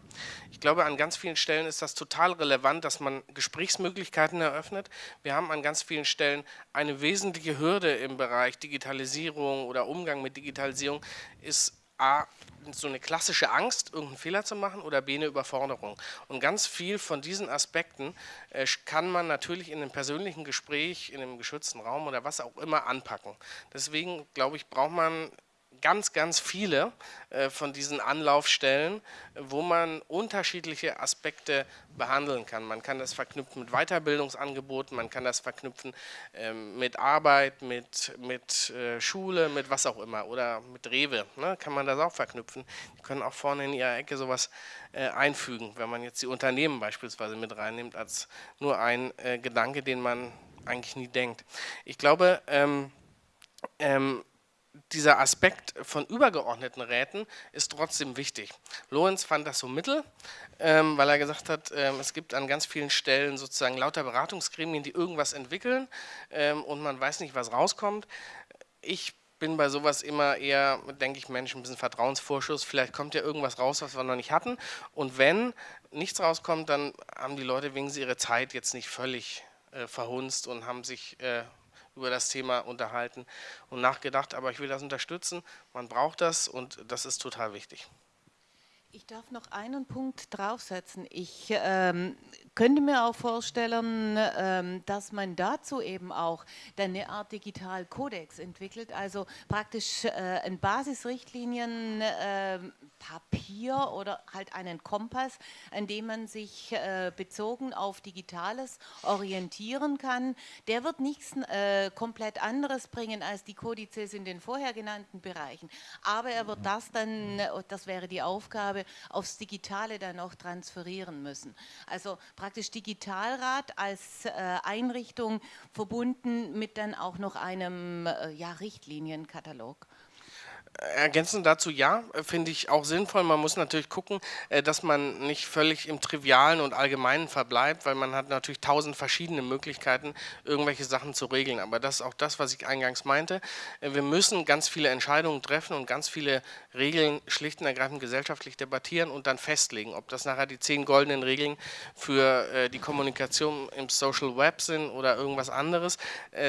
Ich glaube, an ganz vielen Stellen ist das total relevant, dass man Gesprächsmöglichkeiten eröffnet. Wir haben an ganz vielen Stellen eine wesentliche Hürde im Bereich Digitalisierung oder Umgang mit Digitalisierung ist A, so eine klassische Angst, irgendeinen Fehler zu machen oder B, eine Überforderung. Und ganz viel von diesen Aspekten äh, kann man natürlich in einem persönlichen Gespräch, in einem geschützten Raum oder was auch immer anpacken. Deswegen, glaube ich, braucht man ganz, ganz viele äh, von diesen Anlaufstellen, wo man unterschiedliche Aspekte behandeln kann. Man kann das verknüpfen mit Weiterbildungsangeboten, man kann das verknüpfen ähm, mit Arbeit, mit, mit äh, Schule, mit was auch immer oder mit Rewe, ne, kann man das auch verknüpfen. Die können auch vorne in ihrer Ecke sowas äh, einfügen, wenn man jetzt die Unternehmen beispielsweise mit reinnimmt, als nur ein Gedanke, den man eigentlich nie denkt. Ich glaube, ähm, ähm, dieser Aspekt von übergeordneten Räten ist trotzdem wichtig. Lorenz fand das so mittel, ähm, weil er gesagt hat, ähm, es gibt an ganz vielen Stellen sozusagen lauter Beratungsgremien, die irgendwas entwickeln ähm, und man weiß nicht, was rauskommt. Ich bin bei sowas immer eher, denke ich, Mensch, ein bisschen Vertrauensvorschuss. Vielleicht kommt ja irgendwas raus, was wir noch nicht hatten. Und wenn nichts rauskommt, dann haben die Leute wegen ihre Zeit jetzt nicht völlig äh, verhunzt und haben sich äh, über das Thema unterhalten und nachgedacht, aber ich will das unterstützen. Man braucht das und das ist total wichtig. Ich darf noch einen Punkt draufsetzen. Ich ähm, könnte mir auch vorstellen, ähm, dass man dazu eben auch eine Art Digitalkodex entwickelt, also praktisch äh, ein Basisrichtlinien äh, Papier oder halt einen Kompass, an dem man sich äh, bezogen auf Digitales orientieren kann. Der wird nichts äh, komplett anderes bringen als die Kodizes in den vorher genannten Bereichen, aber er wird das dann, das wäre die Aufgabe, aufs Digitale dann auch transferieren müssen. Also praktisch Digitalrat als äh, Einrichtung verbunden mit dann auch noch einem äh, ja, Richtlinienkatalog. Ergänzend dazu ja, finde ich auch sinnvoll. Man muss natürlich gucken, äh, dass man nicht völlig im Trivialen und Allgemeinen verbleibt, weil man hat natürlich tausend verschiedene Möglichkeiten, irgendwelche Sachen zu regeln. Aber das ist auch das, was ich eingangs meinte. Äh, wir müssen ganz viele Entscheidungen treffen und ganz viele Regeln schlicht und ergreifend gesellschaftlich debattieren und dann festlegen. Ob das nachher die zehn goldenen Regeln für äh, die Kommunikation im Social Web sind oder irgendwas anderes.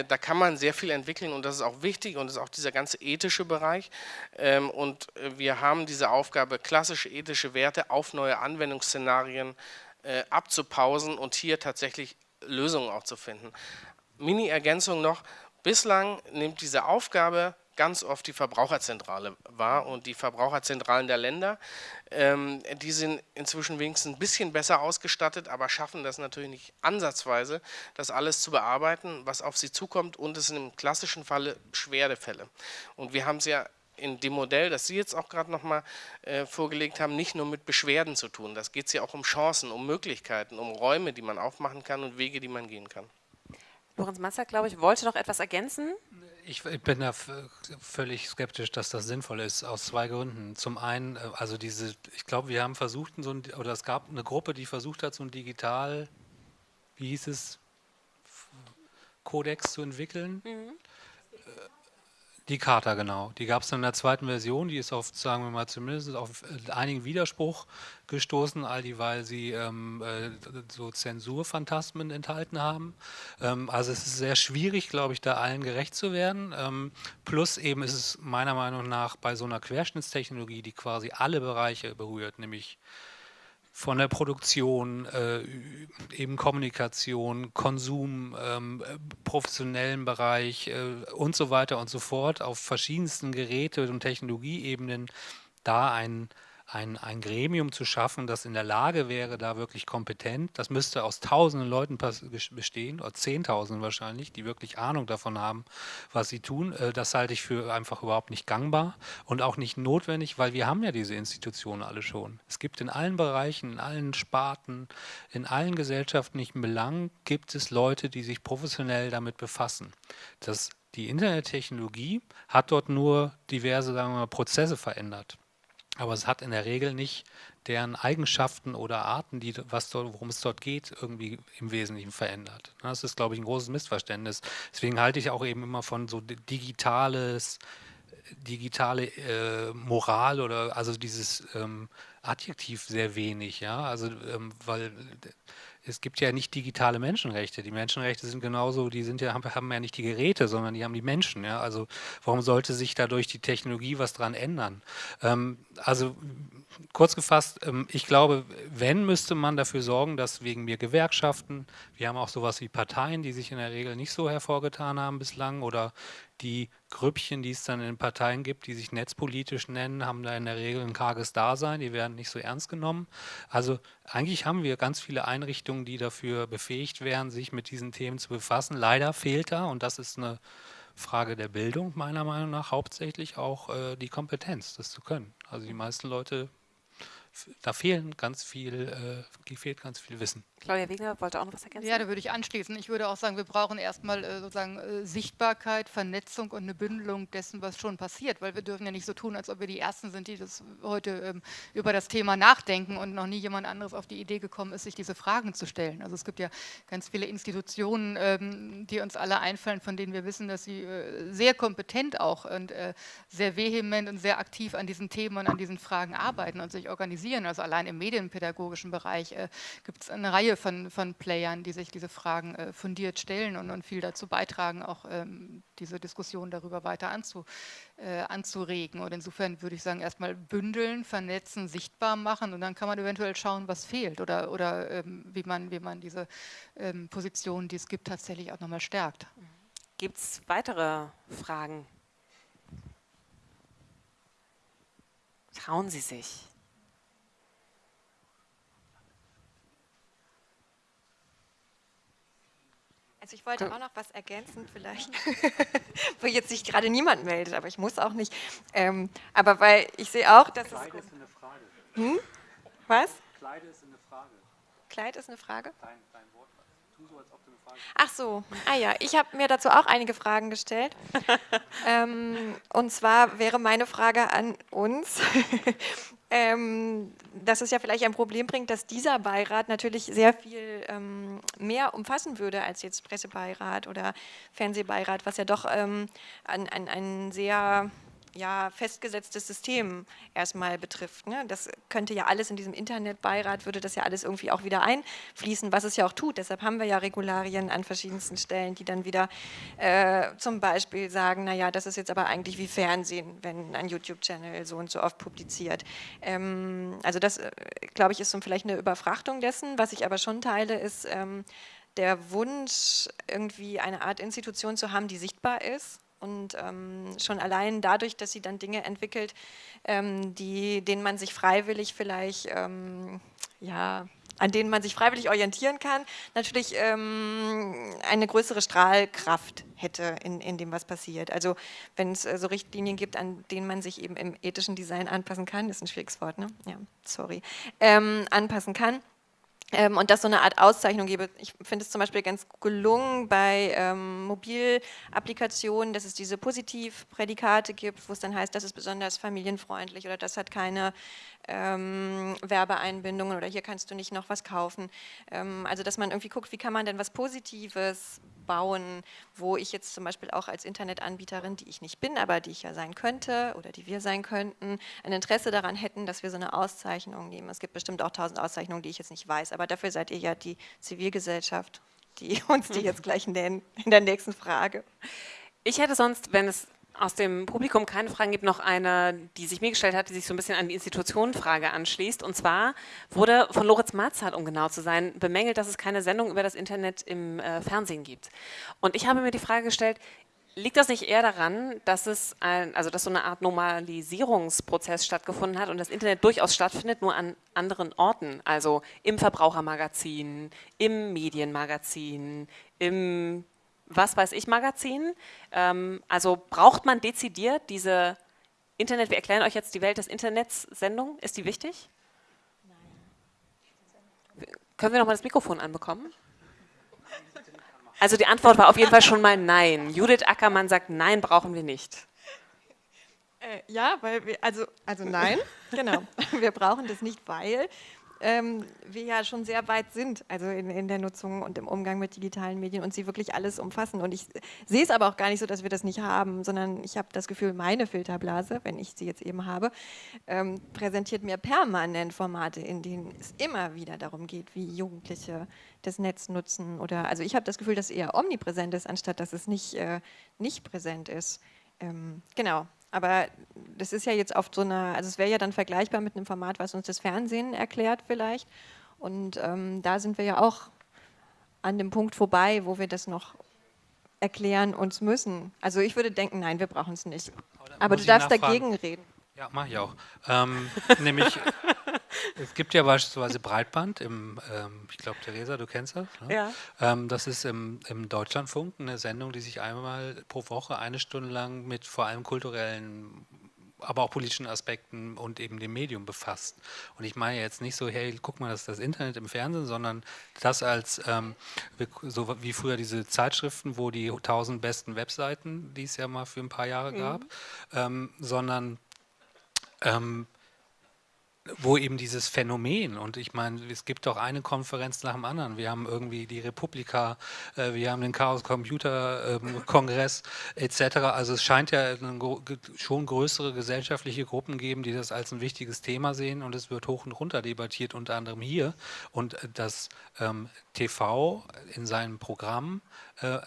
Da kann man sehr viel entwickeln und das ist auch wichtig und das ist auch dieser ganze ethische Bereich. Ähm, und äh, wir haben diese Aufgabe, klassische ethische Werte auf neue Anwendungsszenarien äh, abzupausen und hier tatsächlich Lösungen auch zu finden. Mini-Ergänzung noch, bislang nimmt diese Aufgabe ganz oft die Verbraucherzentrale war und die Verbraucherzentralen der Länder, ähm, die sind inzwischen wenigstens ein bisschen besser ausgestattet, aber schaffen das natürlich nicht ansatzweise, das alles zu bearbeiten, was auf sie zukommt und es sind im klassischen Falle Schwerdefälle. Und wir haben es ja in dem Modell, das Sie jetzt auch gerade nochmal äh, vorgelegt haben, nicht nur mit Beschwerden zu tun. Das geht es ja auch um Chancen, um Möglichkeiten, um Räume, die man aufmachen kann und Wege, die man gehen kann. Lorenz Masser, glaube ich, wollte noch etwas ergänzen. Ich, bin da völlig skeptisch, dass das sinnvoll ist, aus zwei Gründen. Zum einen, äh, also diese, ich glaube, wir haben versucht, so ein, oder es gab eine Gruppe, die versucht hat, so ein digital, wie hieß es, Kodex zu entwickeln. Mhm. Die Charta, genau. Die gab es in der zweiten Version, die ist auf, sagen wir mal, zumindest auf äh, einigen Widerspruch gestoßen, all die, weil sie ähm, äh, so Zensurphantasmen enthalten haben. Ähm, also es ist sehr schwierig, glaube ich, da allen gerecht zu werden. Ähm, plus eben ist es meiner Meinung nach bei so einer Querschnittstechnologie, die quasi alle Bereiche berührt, nämlich von der Produktion, äh, eben Kommunikation, Konsum, ähm, professionellen Bereich äh, und so weiter und so fort auf verschiedensten Geräte- und Technologieebenen da ein ein, ein Gremium zu schaffen, das in der Lage wäre, da wirklich kompetent, das müsste aus tausenden Leuten bestehen, oder zehntausenden wahrscheinlich, die wirklich Ahnung davon haben, was sie tun, äh, das halte ich für einfach überhaupt nicht gangbar und auch nicht notwendig, weil wir haben ja diese Institutionen alle schon. Es gibt in allen Bereichen, in allen Sparten, in allen gesellschaftlichen Belangen gibt es Leute, die sich professionell damit befassen. Das die Internettechnologie hat dort nur diverse sagen wir mal, Prozesse verändert. Aber es hat in der Regel nicht deren Eigenschaften oder Arten, die, was dort, worum es dort geht, irgendwie im Wesentlichen verändert. Das ist, glaube ich, ein großes Missverständnis. Deswegen halte ich auch eben immer von so digitales, digitale äh, Moral oder also dieses ähm, Adjektiv sehr wenig, ja. Also ähm, weil es gibt ja nicht digitale Menschenrechte. Die Menschenrechte sind genauso, die sind ja, haben ja nicht die Geräte, sondern die haben die Menschen. Ja? Also warum sollte sich dadurch die Technologie was dran ändern? Ähm, also kurz gefasst, ähm, ich glaube, wenn, müsste man dafür sorgen, dass wegen mir Gewerkschaften, wir haben auch sowas wie Parteien, die sich in der Regel nicht so hervorgetan haben bislang oder die Grüppchen, die es dann in Parteien gibt, die sich netzpolitisch nennen, haben da in der Regel ein karges Dasein, die werden nicht so ernst genommen. Also eigentlich haben wir ganz viele Einrichtungen, die dafür befähigt wären, sich mit diesen Themen zu befassen. Leider fehlt da, und das ist eine Frage der Bildung meiner Meinung nach, hauptsächlich auch äh, die Kompetenz, das zu können. Also die meisten Leute da fehlen ganz viel, äh, fehlt ganz viel Wissen. Claudia Wegner wollte auch noch was ergänzen. Ja, da würde ich anschließen. Ich würde auch sagen, wir brauchen erstmal äh, sozusagen äh, Sichtbarkeit, Vernetzung und eine Bündelung dessen, was schon passiert, weil wir dürfen ja nicht so tun, als ob wir die Ersten sind, die das heute ähm, über das Thema nachdenken und noch nie jemand anderes auf die Idee gekommen ist, sich diese Fragen zu stellen. Also es gibt ja ganz viele Institutionen, ähm, die uns alle einfallen, von denen wir wissen, dass sie äh, sehr kompetent auch und äh, sehr vehement und sehr aktiv an diesen Themen und an diesen Fragen arbeiten und sich organisieren. Also allein im medienpädagogischen Bereich äh, gibt es eine Reihe Reihe von, von Playern, die sich diese Fragen äh, fundiert stellen und, und, viel dazu beitragen, auch ähm, diese Diskussion darüber weiter anzu, äh, anzuregen. Und insofern würde ich sagen, erstmal bündeln, vernetzen, sichtbar machen und dann kann man eventuell schauen, was fehlt oder, oder ähm, wie, man, wie man diese ähm, Positionen, die es gibt, tatsächlich auch nochmal stärkt. Gibt es weitere Fragen? Trauen Sie sich. Also ich wollte auch noch was ergänzen vielleicht, wo jetzt sich gerade niemand meldet, aber ich muss auch nicht. Ähm, aber weil ich sehe auch, dass Kleid es... ist eine Frage. Hm? Was? Kleid ist eine Frage. Kleid ist eine Frage? Dein, dein Wort. Tu so, als ob du eine Frage Ach so, ah ja, ich habe mir dazu auch einige Fragen gestellt. ähm, und zwar wäre meine Frage an uns, ähm, dass es ja vielleicht ein Problem bringt, dass dieser Beirat natürlich sehr viel ähm, mehr umfassen würde als jetzt Pressebeirat oder Fernsehbeirat, was ja doch ähm, ein, ein, ein sehr ja, festgesetztes System erstmal betrifft. Ne? Das könnte ja alles in diesem Internetbeirat, würde das ja alles irgendwie auch wieder einfließen, was es ja auch tut. Deshalb haben wir ja Regularien an verschiedensten Stellen, die dann wieder äh, zum Beispiel sagen, naja, das ist jetzt aber eigentlich wie Fernsehen, wenn ein YouTube-Channel so und so oft publiziert. Ähm, also das, äh, glaube ich, ist so vielleicht eine Überfrachtung dessen. Was ich aber schon teile, ist ähm, der Wunsch, irgendwie eine Art Institution zu haben, die sichtbar ist und ähm, schon allein dadurch, dass sie dann Dinge entwickelt, ähm, die, denen man sich freiwillig vielleicht ähm, ja, an denen man sich freiwillig orientieren kann, natürlich ähm, eine größere Strahlkraft hätte in, in dem, was passiert. Also wenn es äh, so Richtlinien gibt, an denen man sich eben im ethischen Design anpassen kann, ist ein schwieriges Wort, ne? Ja, sorry, ähm, anpassen kann, und das so eine Art Auszeichnung gebe. Ich finde es zum Beispiel ganz gelungen bei ähm, Mobilapplikationen, dass es diese Positivprädikate gibt, wo es dann heißt, das ist besonders familienfreundlich oder das hat keine ähm, Werbeeinbindungen oder hier kannst du nicht noch was kaufen. Ähm, also dass man irgendwie guckt, wie kann man denn was Positives bauen, wo ich jetzt zum Beispiel auch als Internetanbieterin, die ich nicht bin, aber die ich ja sein könnte oder die wir sein könnten, ein Interesse daran hätten, dass wir so eine Auszeichnung nehmen. Es gibt bestimmt auch tausend Auszeichnungen, die ich jetzt nicht weiß, aber dafür seid ihr ja die Zivilgesellschaft, die uns die jetzt gleich nennen in der nächsten Frage. Ich hätte sonst, wenn es aus dem Publikum keine Fragen gibt, noch eine, die sich mir gestellt hat, die sich so ein bisschen an die Institutionenfrage anschließt. Und zwar wurde von Loritz Marzart, um genau zu sein, bemängelt, dass es keine Sendung über das Internet im äh, Fernsehen gibt. Und ich habe mir die Frage gestellt, liegt das nicht eher daran, dass es ein, also dass so eine Art Normalisierungsprozess stattgefunden hat und das Internet durchaus stattfindet, nur an anderen Orten, also im Verbrauchermagazin, im Medienmagazin, im was weiß ich Magazin. Ähm, also braucht man dezidiert diese Internet, wir erklären euch jetzt die Welt des Internets Sendung, ist die wichtig? Nein. Können wir nochmal das Mikrofon anbekommen? Also die Antwort war auf jeden Fall schon mal nein. Judith Ackermann sagt, nein, brauchen wir nicht. Äh, ja, weil wir, also, also nein, genau. Wir brauchen das nicht, weil ähm, wir ja schon sehr weit sind, also in, in, der Nutzung und im Umgang mit digitalen Medien und sie wirklich alles umfassen. Und ich sehe es aber auch gar nicht so, dass wir das nicht haben, sondern ich habe das Gefühl, meine Filterblase, wenn ich sie jetzt eben habe, ähm, präsentiert mir permanent Formate, in denen es immer wieder darum geht, wie Jugendliche das Netz nutzen. Oder also ich habe das Gefühl, dass es eher omnipräsent ist, anstatt dass es nicht, äh, nicht präsent ist. Ähm, genau. Aber das ist ja jetzt auf so einer, also es wäre ja dann vergleichbar mit einem Format, was uns das Fernsehen erklärt vielleicht. Und ähm, da sind wir ja auch an dem Punkt vorbei, wo wir das noch erklären uns müssen. Also ich würde denken, nein, wir brauchen es nicht. Aber du darfst nachfragen. dagegen reden. Ja, mache ich auch. Ähm, nämlich es gibt ja beispielsweise Breitband im, ähm, ich glaube, Theresa, du kennst das. Ne? Ja. Ähm, das ist im, im, Deutschlandfunk eine Sendung, die sich einmal pro Woche eine Stunde lang mit vor allem kulturellen, aber auch politischen Aspekten und eben dem Medium befasst. Und ich meine jetzt nicht so, hey, guck mal, das ist das Internet im Fernsehen, sondern das als, ähm, so wie früher diese Zeitschriften, wo die 1000 besten Webseiten, die es ja mal für ein paar Jahre gab, mhm. Ähm, sondern ähm, wo eben dieses Phänomen, und ich meine, es gibt doch eine Konferenz nach dem anderen. Wir haben irgendwie die Republika, äh, wir haben den Chaos Computer ähm, Kongress etc. Also es scheint ja schon größere gesellschaftliche Gruppen geben, die das als ein wichtiges Thema sehen und es wird hoch und runter debattiert, unter anderem hier. Und äh, das ähm, TV in seinem Programm äh,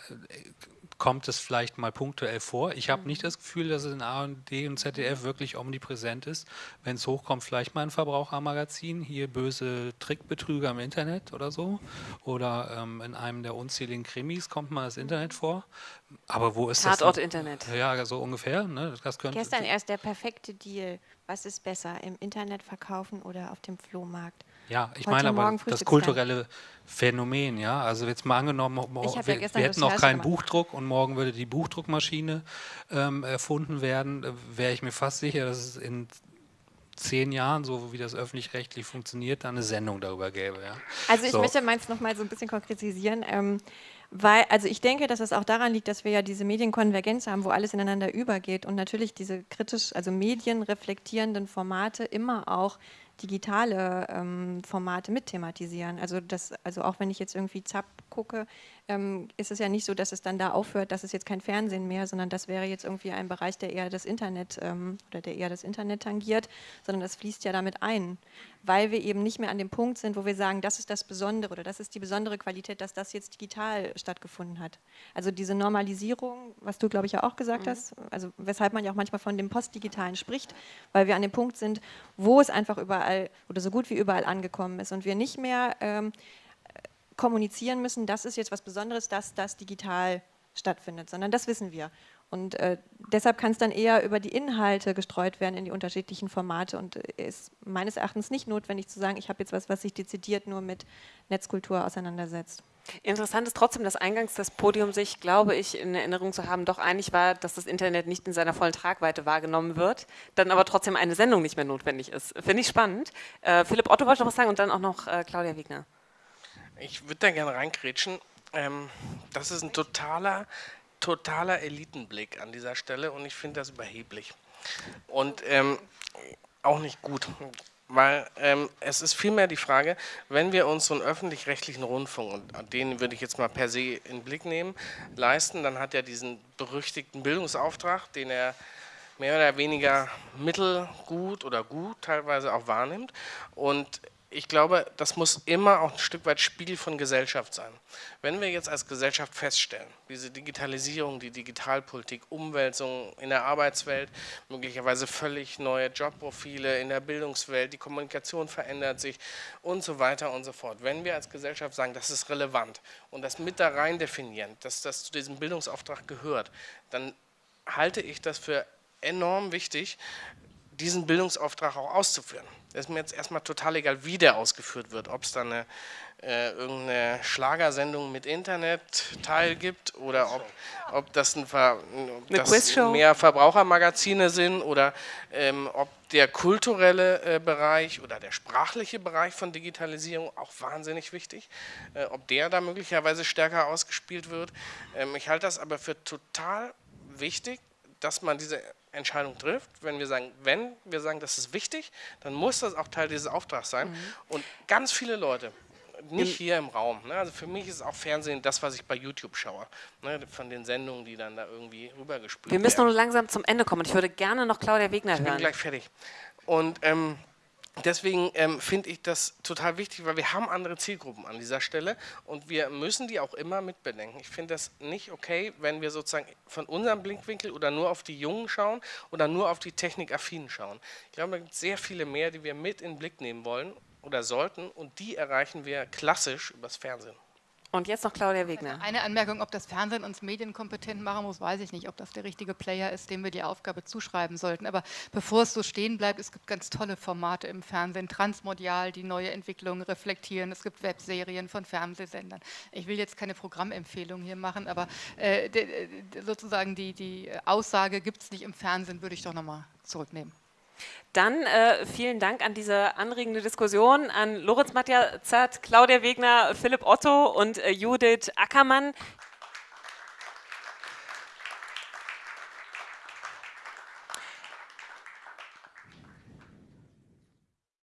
kommt es vielleicht mal punktuell vor. Ich habe nicht mhm. das Gefühl, dass es in ARD und ZDF wirklich omnipräsent ist. Wenn es hochkommt, vielleicht mal ein Verbrauchermagazin, hier böse Trickbetrüger im Internet oder so. Oder ähm, in einem der unzähligen Krimis kommt mal das Internet vor. Aber wo ist Tatort das? Tatort Internet. Ja, so ungefähr. Ne? Das könnte Gestern erst der perfekte Deal. Was ist besser, im Internet verkaufen oder auf dem Flohmarkt? Ja, ich meine aber das kulturelle Phänomen, ja. Also jetzt mal angenommen, wir, ja wir hätten noch keinen Buchdruck und morgen würde die Buchdruckmaschine ähm, erfunden werden, äh, wäre ich mir fast sicher, dass es in zehn Jahren, so wie das öffentlich-rechtlich funktioniert, dann eine Sendung darüber gäbe. Ja. Also ich so. möchte meins noch mal so ein bisschen konkretisieren. Ähm, weil, also ich denke, dass es auch daran liegt, dass wir ja diese Medienkonvergenz haben, wo alles ineinander übergeht und natürlich diese kritisch, also medienreflektierenden Formate immer auch digitale ähm, Formate mit thematisieren. Also, das, also auch wenn ich jetzt irgendwie Zap gucke, ähm, ist es ja nicht so, dass es dann da aufhört, dass es jetzt kein Fernsehen mehr, sondern das wäre jetzt irgendwie ein Bereich, der eher das Internet ähm, oder der eher das Internet tangiert, sondern das fließt ja damit ein, weil wir eben nicht mehr an dem Punkt sind, wo wir sagen, das ist das Besondere oder das ist die besondere Qualität, dass das jetzt digital stattgefunden hat. Also diese Normalisierung, was du glaube ich ja auch gesagt mhm. hast, also weshalb man ja auch manchmal von dem Postdigitalen spricht, weil wir an dem Punkt sind, wo es einfach überall oder so gut wie überall angekommen ist und wir nicht mehr ähm, kommunizieren müssen, das ist jetzt was Besonderes, dass das digital stattfindet, sondern das wissen wir. Und äh, deshalb kann es dann eher über die Inhalte gestreut werden in die unterschiedlichen Formate und äh, ist meines Erachtens nicht notwendig zu sagen, ich habe jetzt was, was sich dezidiert nur mit Netzkultur auseinandersetzt. Interessant ist trotzdem, dass eingangs das Podium sich, glaube ich, in Erinnerung zu haben, doch einig war, dass das Internet nicht in seiner vollen Tragweite wahrgenommen wird, dann aber trotzdem eine Sendung nicht mehr notwendig ist. Finde ich spannend. Äh, Philipp Otto wollte noch was sagen und dann auch noch äh, Claudia Wegner. Ich würde da gerne reinkrätschen. Ähm, das ist ein totaler totaler Elitenblick an dieser Stelle und ich finde das überheblich. Und ähm, auch nicht gut. Weil ähm, es ist vielmehr die Frage, wenn wir uns so einen öffentlich-rechtlichen Rundfunk, und den würde ich jetzt mal per se in Blick nehmen, leisten, dann hat er diesen berüchtigten Bildungsauftrag, den er mehr oder weniger mittelgut oder gut teilweise auch wahrnimmt. Und ich glaube, das muss immer auch ein Stück weit Spiegel von Gesellschaft sein. Wenn wir jetzt als Gesellschaft feststellen, diese Digitalisierung, die Digitalpolitik, Umwälzung in der Arbeitswelt, möglicherweise völlig neue Jobprofile in der Bildungswelt, die Kommunikation verändert sich und so weiter und so fort. Wenn wir als Gesellschaft sagen, das ist relevant und das mit da rein definieren, dass das zu diesem Bildungsauftrag gehört, dann halte ich das für enorm wichtig, diesen Bildungsauftrag auch auszuführen. Es ist mir jetzt erstmal total egal, wie der ausgeführt wird, ob es da eine, äh, irgendeine Schlagersendung mit Internet-Teil gibt oder ob, ob das, ein Ver, ob das mehr Verbrauchermagazine sind oder ähm, ob der kulturelle äh, Bereich oder der sprachliche Bereich von Digitalisierung auch wahnsinnig wichtig, äh, ob der da möglicherweise stärker ausgespielt wird. Ähm, ich halte das aber für total wichtig, dass man diese Entscheidung trifft, wenn wir sagen, wenn wir sagen, das ist wichtig, dann muss das auch Teil dieses Auftrags sein. Mhm. Und ganz viele Leute, nicht hier im Raum, ne, also für mich ist auch Fernsehen das, was ich bei YouTube schaue, ne, von den Sendungen, die dann da irgendwie rübergespült werden. Wir müssen nur langsam zum Ende kommen. Ich würde gerne noch Claudia Wegner hören. Ich bin gleich fertig. Und ähm, Deswegen ähm, finde ich das total wichtig, weil wir haben andere Zielgruppen an dieser Stelle und wir müssen die auch immer mitbedenken. Ich finde das nicht okay, wenn wir sozusagen von unserem Blickwinkel oder nur auf die Jungen schauen oder nur auf die Technikaffinen schauen. Ich glaube, da gibt es sehr viele mehr, die wir mit in den Blick nehmen wollen oder sollten und die erreichen wir klassisch übers Fernsehen. Und jetzt noch Claudia Wegner. Eine Anmerkung, ob das Fernsehen uns medienkompetent machen muss, weiß ich nicht. Ob das der richtige Player ist, dem wir die Aufgabe zuschreiben sollten. Aber bevor es so stehen bleibt, es gibt ganz tolle Formate im Fernsehen, transmodial, die neue Entwicklungen reflektieren. Es gibt Webserien von Fernsehsendern. Ich will jetzt keine Programmempfehlung hier machen, aber äh, sozusagen die, die Aussage, gibt es nicht im Fernsehen, würde ich doch nochmal zurücknehmen. Dann äh, vielen Dank an diese anregende Diskussion an Lorenz Matjazat, Claudia Wegner, Philipp Otto und äh, Judith Ackermann.